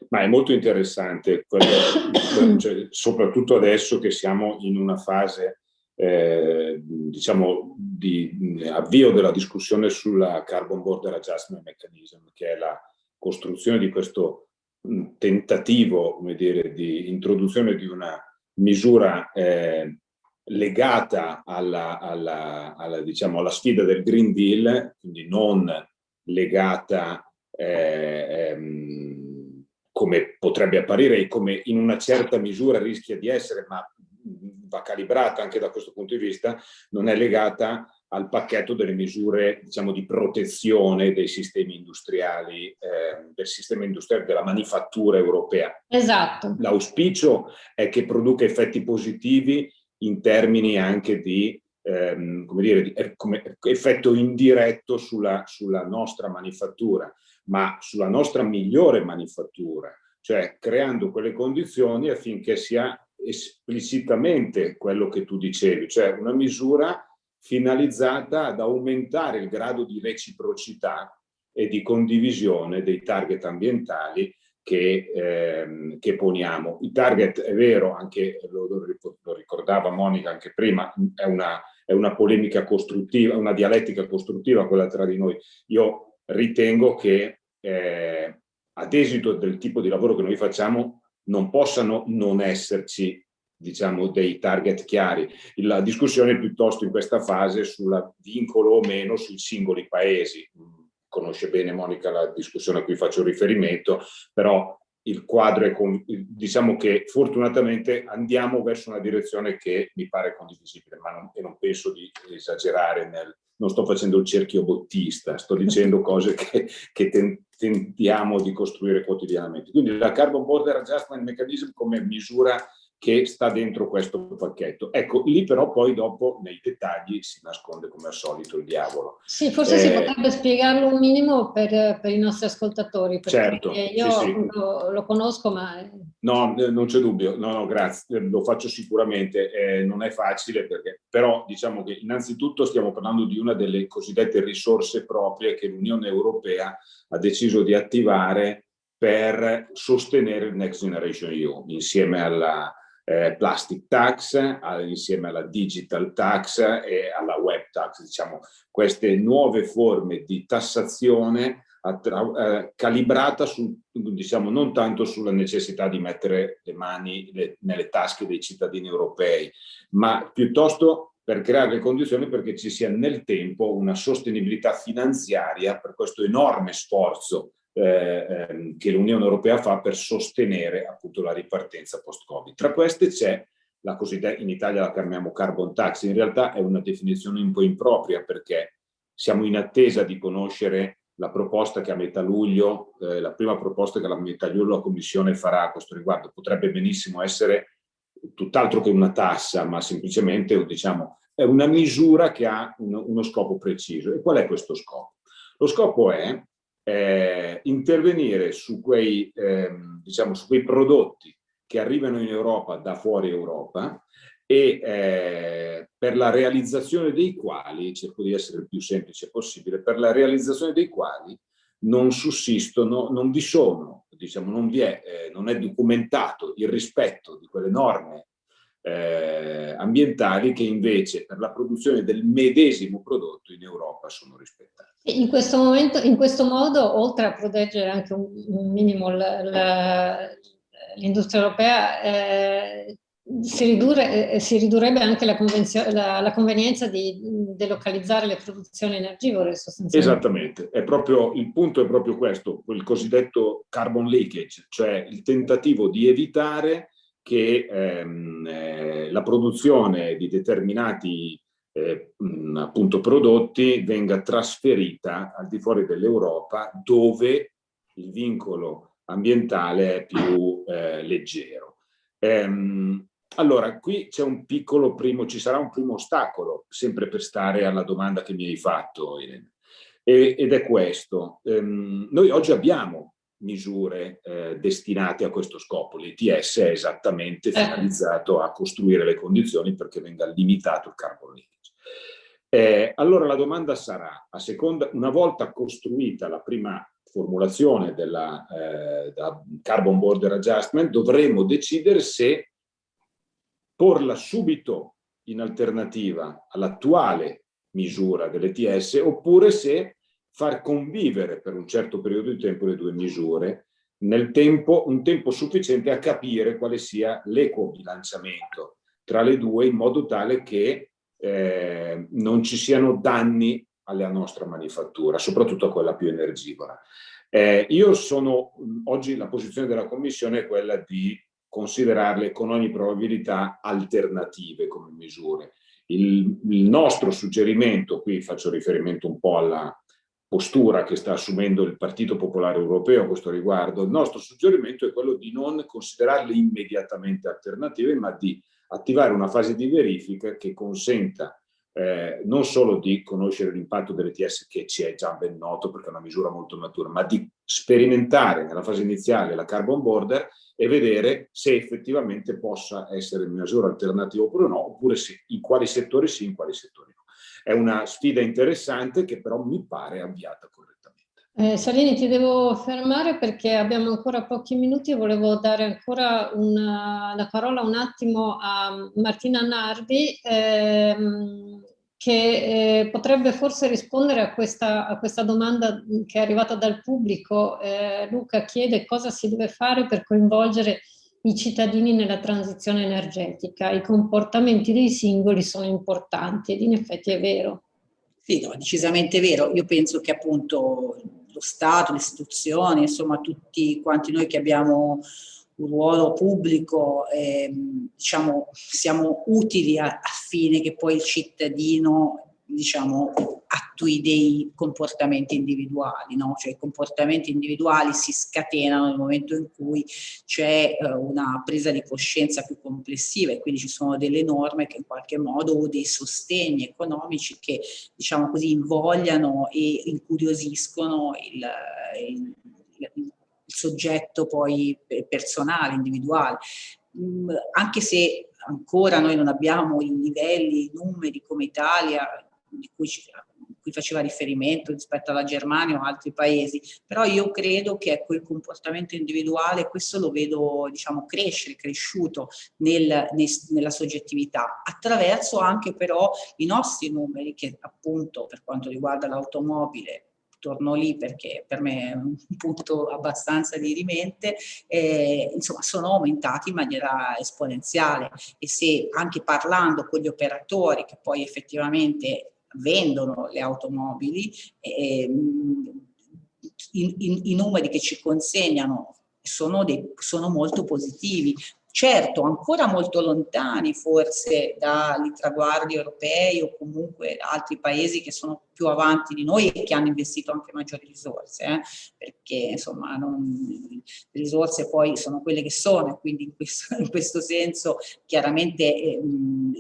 Ma è molto interessante, quello, cioè, soprattutto adesso che siamo in una fase eh, diciamo di avvio della discussione sulla Carbon Border Adjustment Mechanism, che è la costruzione di questo tentativo come dire, di introduzione di una misura eh, legata alla, alla, alla, diciamo, alla, sfida del Green Deal, quindi non legata eh, ehm, come potrebbe apparire e come in una certa misura rischia di essere, ma va calibrata anche da questo punto di vista, non è legata al pacchetto delle misure diciamo, di protezione dei sistemi industriali, eh, del sistema industriale della manifattura europea. Esatto. L'auspicio è che produca effetti positivi in termini anche di ehm, come dire, come effetto indiretto sulla, sulla nostra manifattura, ma sulla nostra migliore manifattura, cioè creando quelle condizioni affinché sia esplicitamente quello che tu dicevi, cioè una misura finalizzata ad aumentare il grado di reciprocità e di condivisione dei target ambientali che, ehm, che poniamo. Il target è vero, anche lo, lo ricordava Monica anche prima, è una, è una polemica costruttiva, una dialettica costruttiva quella tra di noi. Io ritengo che eh, ad esito del tipo di lavoro che noi facciamo non possano non esserci diciamo, dei target chiari. La discussione è piuttosto in questa fase sul vincolo o meno sui singoli paesi. Conosce bene Monica la discussione a cui faccio riferimento, però il quadro è, con, diciamo che fortunatamente andiamo verso una direzione che mi pare condivisibile, ma non, e non penso di esagerare nel, non sto facendo il cerchio bottista, sto dicendo cose che, che tentiamo di costruire quotidianamente. Quindi la Carbon Border Adjustment Mechanism come misura che sta dentro questo pacchetto. Ecco, lì però poi dopo nei dettagli si nasconde come al solito il diavolo. Sì, forse eh, si potrebbe spiegarlo un minimo per, per i nostri ascoltatori, perché certo, io sì, sì. Lo, lo, conosco ma... No, non c'è dubbio, no, no, grazie, lo faccio sicuramente, eh, non è facile perché, però diciamo che innanzitutto stiamo parlando di una delle cosiddette risorse proprie che l'Unione Europea ha deciso di attivare per sostenere il Next Generation EU insieme alla, eh, plastic tax insieme alla digital tax e alla web tax, diciamo queste nuove forme di tassazione eh, calibrata su, diciamo, non tanto sulla necessità di mettere le mani le, nelle tasche dei cittadini europei, ma piuttosto per creare le condizioni perché ci sia nel tempo una sostenibilità finanziaria per questo enorme sforzo eh, ehm, che l'Unione Europea fa per sostenere appunto la ripartenza post-Covid. Tra queste c'è la cosiddetta, in Italia la chiamiamo carbon tax, in realtà è una definizione un po' impropria perché siamo in attesa di conoscere la proposta che a metà luglio, eh, la prima proposta che a metà luglio la Commissione farà a questo riguardo. Potrebbe benissimo essere tutt'altro che una tassa, ma semplicemente diciamo, è una misura che ha uno, uno scopo preciso. E qual è questo scopo? Lo scopo è eh, intervenire su quei, ehm, diciamo, su quei prodotti che arrivano in Europa da fuori Europa e eh, per la realizzazione dei quali, cerco di essere il più semplice possibile, per la realizzazione dei quali non sussistono, non vi sono, diciamo, non, vi è, eh, non è documentato il rispetto di quelle norme eh, ambientali che invece per la produzione del medesimo prodotto in Europa sono rispettate. In questo, momento, in questo modo, oltre a proteggere anche un, un minimo l'industria europea, eh, si, ridurre, eh, si, ridurrebbe anche la, la, la, convenienza di delocalizzare le produzioni energivore sostanzialmente. Esattamente, è proprio, il punto è proprio questo, quel cosiddetto carbon leakage, cioè il tentativo di evitare che ehm, eh, la produzione di determinati eh, appunto prodotti venga trasferita al di fuori dell'Europa dove il vincolo ambientale è più eh, leggero. Ehm, allora, qui c'è un piccolo primo, ci sarà un primo ostacolo, sempre per stare alla domanda che mi hai fatto, Irene, ed è questo. Ehm, noi oggi abbiamo misure eh, destinate a questo scopo. L'ETS è esattamente eh. finalizzato a costruire le condizioni perché venga limitato il carbon leakage. Eh, allora la domanda sarà, a seconda, una volta costruita la prima formulazione della, eh, della Carbon Border Adjustment, dovremo decidere se porla subito in alternativa all'attuale misura dell'ETS oppure se far convivere per un certo periodo di tempo le due misure, nel tempo, un tempo sufficiente a capire quale sia l'equo bilanciamento tra le due in modo tale che eh, non ci siano danni alla nostra manifattura, soprattutto a quella più energivora. Eh, io sono, oggi la posizione della Commissione è quella di considerarle con ogni probabilità alternative come misure. Il, il nostro suggerimento, qui faccio riferimento un po' alla, postura che sta assumendo il Partito Popolare Europeo a questo riguardo, il nostro suggerimento è quello di non considerarle immediatamente alternative, ma di attivare una fase di verifica che consenta eh, non solo di conoscere l'impatto dell'ETS che ci è già ben noto perché è una misura molto matura, ma di sperimentare nella fase iniziale la carbon border e vedere se effettivamente possa essere una misura alternativa oppure no, oppure se, in quali settori sì, in quali settori no. È una sfida interessante che però mi pare avviata correttamente. Eh, Salini, ti devo fermare perché abbiamo ancora pochi minuti e volevo dare ancora una, la parola un attimo a Martina Nardi ehm, che eh, potrebbe forse rispondere a questa, a questa, domanda che è arrivata dal pubblico. Eh, Luca chiede cosa si deve fare per coinvolgere i cittadini nella transizione energetica. I comportamenti dei singoli sono importanti ed in effetti è vero. Sì, no, decisamente vero. Io penso che appunto lo Stato, le istituzioni, insomma tutti quanti noi che abbiamo un ruolo pubblico, eh, diciamo, siamo utili a, a fine che poi il cittadino diciamo, attui dei comportamenti individuali, no? cioè i comportamenti individuali si scatenano nel momento in cui c'è eh, una presa di coscienza più complessiva e quindi ci sono delle norme che in qualche modo o dei sostegni economici che diciamo così invogliano e incuriosiscono il, il, il soggetto poi personale, individuale. Mm, anche se ancora noi non abbiamo i livelli, i numeri come Italia di cui, cui, faceva riferimento rispetto alla Germania o altri paesi, però io credo che ecco, il comportamento individuale, questo lo vedo diciamo, crescere, cresciuto nel, nel, nella soggettività, attraverso anche però i nostri numeri che appunto per quanto riguarda l'automobile torno lì perché per me è un punto abbastanza dirimente, eh, insomma sono aumentati in maniera esponenziale. E se anche parlando con gli operatori che poi effettivamente vendono le automobili, eh, i, i, i, numeri che ci consegnano sono, dei, sono molto positivi. Certo, ancora molto lontani forse dai traguardi europei o comunque altri paesi che sono più avanti di noi e che hanno investito anche maggiori risorse, eh? perché insomma non, le risorse poi sono quelle che sono, quindi in questo, in questo senso chiaramente eh,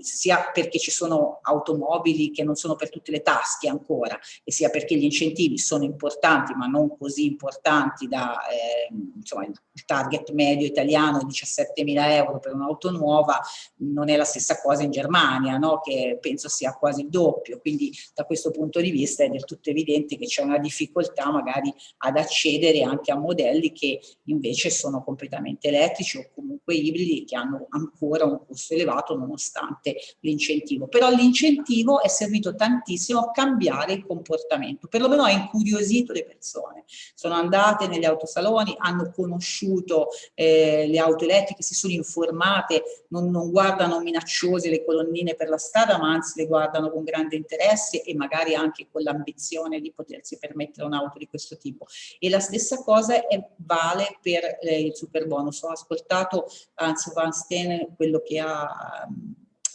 sia perché ci sono automobili che non sono per tutte le tasche ancora e sia perché gli incentivi sono importanti ma non così importanti da eh, insomma il target medio italiano 17.000 euro per un'auto nuova non è la stessa cosa in Germania no? che penso sia quasi il doppio quindi da questo punto di di vista è del tutto evidente che c'è una difficoltà magari ad accedere anche a modelli che invece sono completamente elettrici o comunque ibridi che hanno ancora un costo elevato nonostante l'incentivo. Però l'incentivo è servito tantissimo a cambiare il comportamento, perlomeno ha incuriosito le persone. Sono andate negli autosaloni, hanno conosciuto eh, le auto elettriche, si sono informate, non, non guardano minacciose le colonnine per la strada, ma anzi le guardano con grande interesse e magari anche anche con l'ambizione di potersi permettere un'auto di questo tipo. E la stessa cosa è, vale per eh, il super bonus. Ho ascoltato Hans Van Steen quello che ha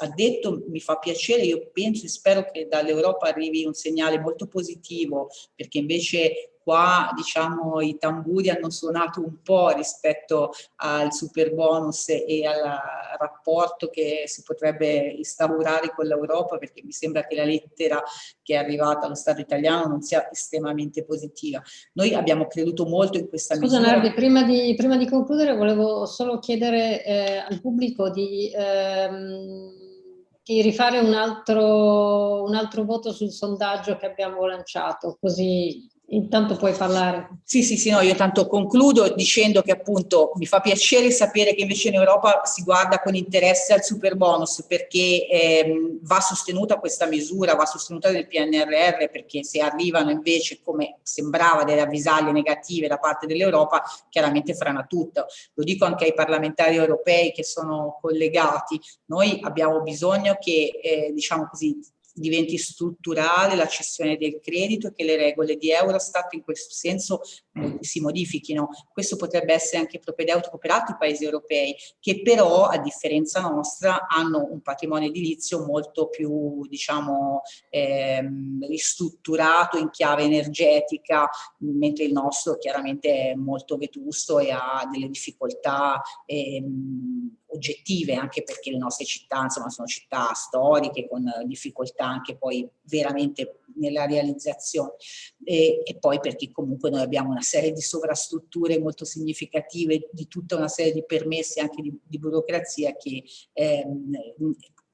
ha detto, mi fa piacere, io penso e spero che dall'Europa arrivi un segnale molto positivo, perché invece qua diciamo i tamburi hanno suonato un po' rispetto al super bonus e al rapporto che si potrebbe instaurare con l'Europa perché mi sembra che la lettera che è arrivata allo Stato italiano non sia estremamente positiva. Noi abbiamo creduto molto in questa Scusa, misura. Nardi, prima di, prima di concludere volevo solo chiedere eh, al pubblico di... Ehm, di rifare un altro, un altro voto sul sondaggio che abbiamo lanciato, così Intanto puoi parlare. Sì, sì, sì, no, io tanto concludo dicendo che appunto mi fa piacere sapere che invece in Europa si guarda con interesse al super bonus perché ehm, va sostenuta questa misura, va sostenuta nel PNRR perché se arrivano invece come sembrava delle avvisaglie negative da parte dell'Europa chiaramente frana tutto. Lo dico anche ai parlamentari europei che sono collegati, noi abbiamo bisogno che eh, diciamo così diventi strutturale la cessione del credito e che le regole di Eurostat in questo senso si modifichino. Questo potrebbe essere anche propedeutico per altri paesi europei che però a differenza nostra hanno un patrimonio edilizio molto più diciamo ehm, ristrutturato in chiave energetica mentre il nostro chiaramente è molto vetusto e ha delle difficoltà ehm, oggettive, anche perché le nostre città insomma, sono città storiche con difficoltà anche poi veramente nella realizzazione e, e, poi perché comunque noi abbiamo una serie di sovrastrutture molto significative, di tutta una serie di permessi anche di, di burocrazia che ehm,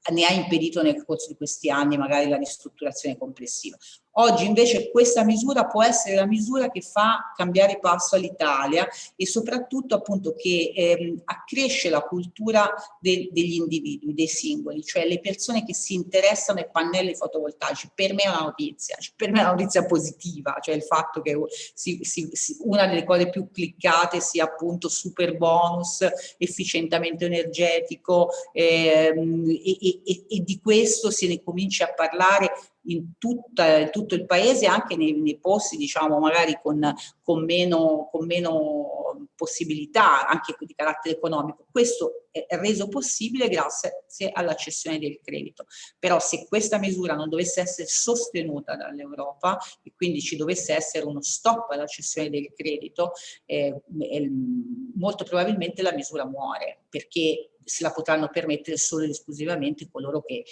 ne ha impedito nel corso di questi anni magari la ristrutturazione complessiva. Oggi invece questa misura può essere la misura che fa cambiare passo all'Italia e soprattutto appunto che ehm, accresce la cultura de degli individui, dei singoli, cioè le persone che si interessano ai pannelli fotovoltaici. Per me è una notizia, cioè per me è una notizia positiva, cioè il fatto che si, si, si, una delle cose più cliccate sia appunto super bonus, efficientamento energetico ehm, e, e, e di questo se ne comincia a parlare in, tutta, tutto il paese, anche nei, nei posti, diciamo, magari con, con, meno, con meno possibilità, anche di carattere economico. Questo è reso possibile grazie alla cessione del credito. Però se questa misura non dovesse essere sostenuta dall'Europa e quindi ci dovesse essere uno stop alla cessione del credito, eh, molto probabilmente la misura muore, perché se la potranno permettere solo ed esclusivamente coloro che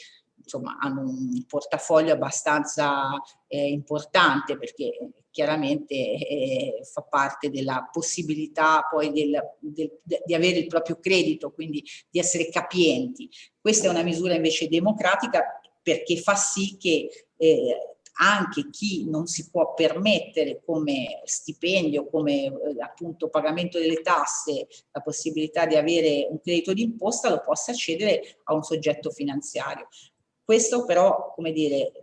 insomma, hanno un portafoglio abbastanza eh, importante perché chiaramente eh, fa parte della possibilità poi del, del, di avere il proprio credito, quindi di essere capienti. Questa è una misura invece democratica perché fa sì che eh, anche chi non si può permettere come stipendio, come eh, appunto pagamento delle tasse, la possibilità di avere un credito d'imposta lo possa accedere a un soggetto finanziario. Questo però, come dire,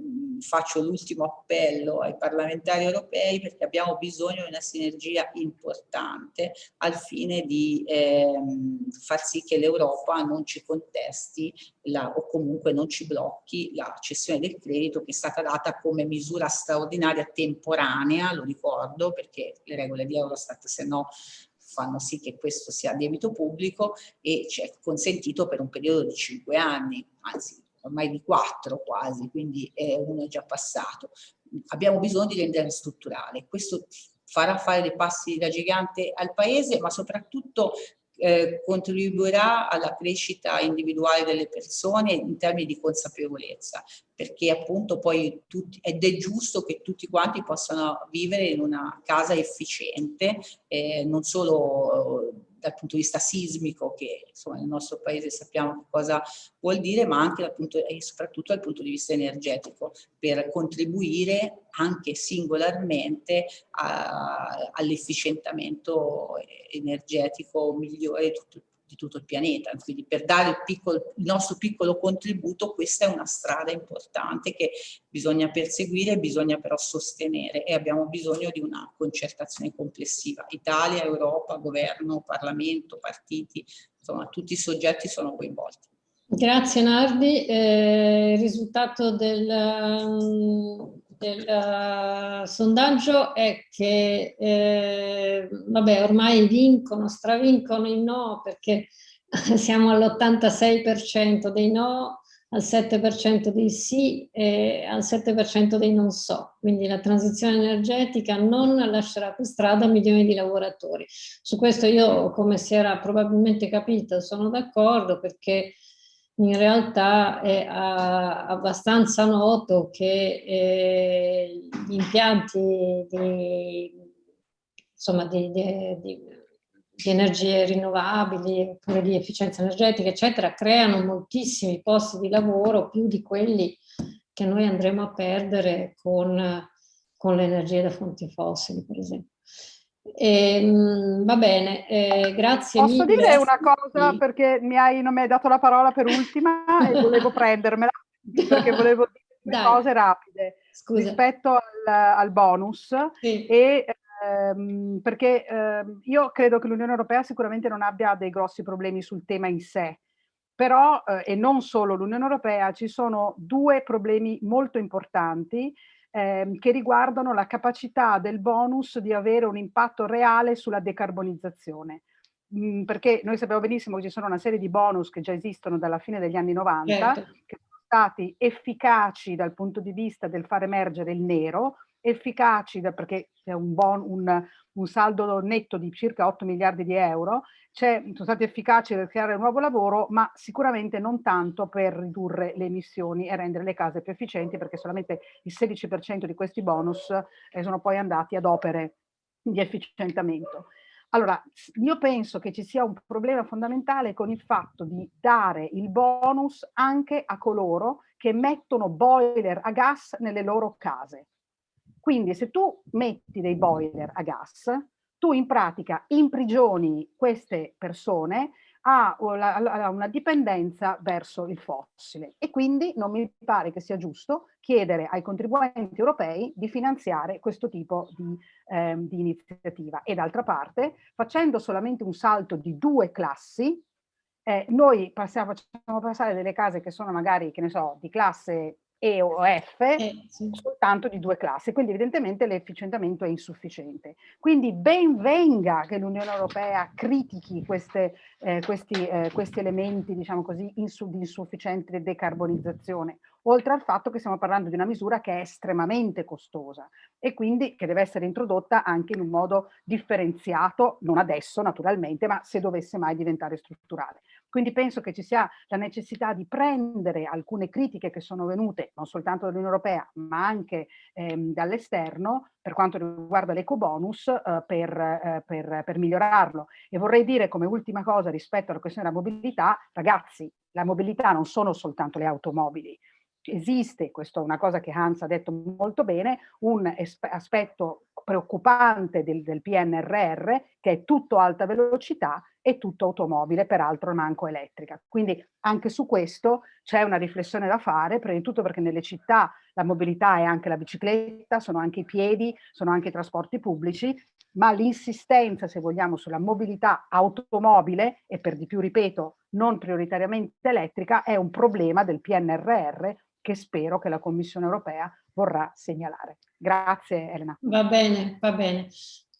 faccio l'ultimo appello ai parlamentari europei perché abbiamo bisogno di una sinergia importante al fine di ehm, far sì che l'Europa non ci contesti la, o comunque non ci blocchi la cessione del credito che è stata data come misura straordinaria temporanea, lo ricordo perché le regole di Eurostat se no fanno sì che questo sia debito pubblico e ci è consentito per un periodo di cinque anni, anzi ormai di quattro quasi, quindi eh, uno è già passato. Abbiamo bisogno di rendere strutturale. Questo farà fare dei passi da gigante al Paese, ma soprattutto eh, contribuirà alla crescita individuale delle persone in termini di consapevolezza, perché appunto poi tutti, ed è giusto che tutti quanti possano vivere in una casa efficiente, eh, non solo dal punto di vista sismico, che insomma nel nostro paese sappiamo cosa vuol dire, ma anche dal punto, e soprattutto dal punto di vista energetico, per contribuire anche singolarmente all'efficientamento energetico migliore di tutto, di tutto il pianeta. Quindi per dare il, piccolo, il, nostro piccolo contributo questa è una strada importante che bisogna perseguire, bisogna però sostenere e abbiamo bisogno di una concertazione complessiva. Italia, Europa, governo, Parlamento, partiti, insomma tutti i soggetti sono coinvolti. Grazie Nardi. Eh, il risultato del, del uh, sondaggio è che eh, vabbè, ormai vincono, stravincono i no perché siamo all'86% dei no, al 7% dei sì e al 7% dei non so. Quindi la transizione energetica non lascerà per strada milioni di lavoratori. Su questo io, come si era probabilmente capito, sono d'accordo perché in realtà è a, abbastanza noto che eh, gli impianti di, insomma, di, di, di, energie rinnovabili oppure di efficienza energetica, eccetera, creano moltissimi posti di lavoro, più di quelli che noi andremo a perdere con, con le energie da fonti fossili, per esempio. Eh, va bene, eh, grazie Posso mille. dire una cosa perché mi hai, non mi hai dato la parola per ultima e volevo prendermela perché volevo dire due cose rapide Scusa. rispetto al, al bonus sì. e ehm, perché ehm, io credo che l'Unione Europea sicuramente non abbia dei grossi problemi sul tema in sé però, eh, e non solo l'Unione Europea, ci sono due problemi molto importanti ehm, che riguardano la capacità del bonus di avere un impatto reale sulla decarbonizzazione. Mm, perché noi sappiamo benissimo che ci sono una serie di bonus che già esistono dalla fine degli anni 90, certo. che sono stati efficaci dal punto di vista del far emergere il nero, efficaci, perché c'è un, un, un, saldo netto di circa 8 miliardi di euro, sono stati efficaci per creare nuovo lavoro, ma sicuramente non tanto per ridurre le emissioni e rendere le case più efficienti, perché solamente il 16% di questi bonus eh, sono poi andati ad opere di efficientamento. Allora, io penso che ci sia un problema fondamentale con il fatto di dare il bonus anche a coloro che mettono boiler a gas nelle loro case. Quindi se tu metti dei boiler a gas, tu in pratica imprigioni queste persone a una dipendenza verso il fossile e quindi non mi pare che sia giusto chiedere ai contribuenti europei di finanziare questo tipo di, eh, di iniziativa. E d'altra parte, facendo solamente un salto di due classi, eh, noi passiamo, facciamo passare delle case che sono magari, che ne so, di classe e o F eh, sì. soltanto di due classi, quindi evidentemente l'efficientamento è insufficiente. Quindi ben venga che l'Unione Europea critichi queste, eh, questi, eh, questi, elementi, diciamo così, insu di insufficiente decarbonizzazione, oltre al fatto che stiamo parlando di una misura che è estremamente costosa e quindi che deve essere introdotta anche in un modo differenziato, non adesso naturalmente, ma se dovesse mai diventare strutturale. Quindi penso che ci sia la necessità di prendere alcune critiche che sono venute non soltanto dall'Unione Europea ma anche ehm, dall'esterno per quanto riguarda l'ecobonus eh, per, eh, per, per migliorarlo. E vorrei dire come ultima cosa rispetto alla questione della mobilità, ragazzi, la mobilità non sono soltanto le automobili, esiste, questa è una cosa che Hans ha detto molto bene, un aspetto preoccupante del, del, PNRR che è tutto alta velocità e tutto automobile, peraltro manco elettrica. Quindi anche su questo c'è una riflessione da fare, prima di tutto perché nelle città la mobilità è anche la bicicletta, sono anche i piedi, sono anche i trasporti pubblici, ma l'insistenza, se vogliamo, sulla mobilità automobile e per di più, ripeto, non prioritariamente elettrica, è un problema del PNRR che spero che la Commissione europea vorrà segnalare. Grazie Elena. Va bene, va bene.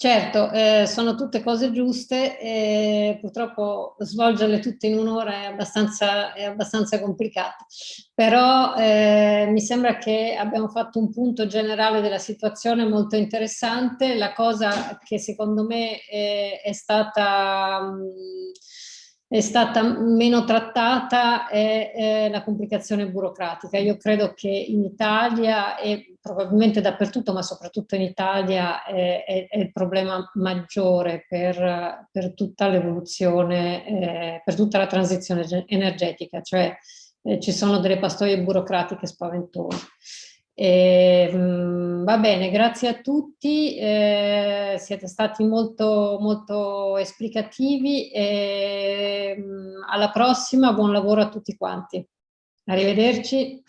Certo, eh, sono tutte cose giuste e purtroppo svolgerle tutte in un'ora è abbastanza, è abbastanza complicato, però eh, mi sembra che abbiamo fatto un punto generale della situazione molto interessante. La cosa che secondo me è, è stata... Mh, è stata meno trattata è, è, la complicazione burocratica. Io credo che in Italia e probabilmente dappertutto, ma soprattutto in Italia, è, è, il problema maggiore per, per tutta l'evoluzione, eh, per tutta la transizione energetica, cioè eh, ci sono delle pastoie burocratiche spaventose. E, mh, mm, va bene, grazie a tutti, eh, siete stati molto, molto esplicativi e mh, mm, alla prossima, buon lavoro a tutti quanti. Arrivederci.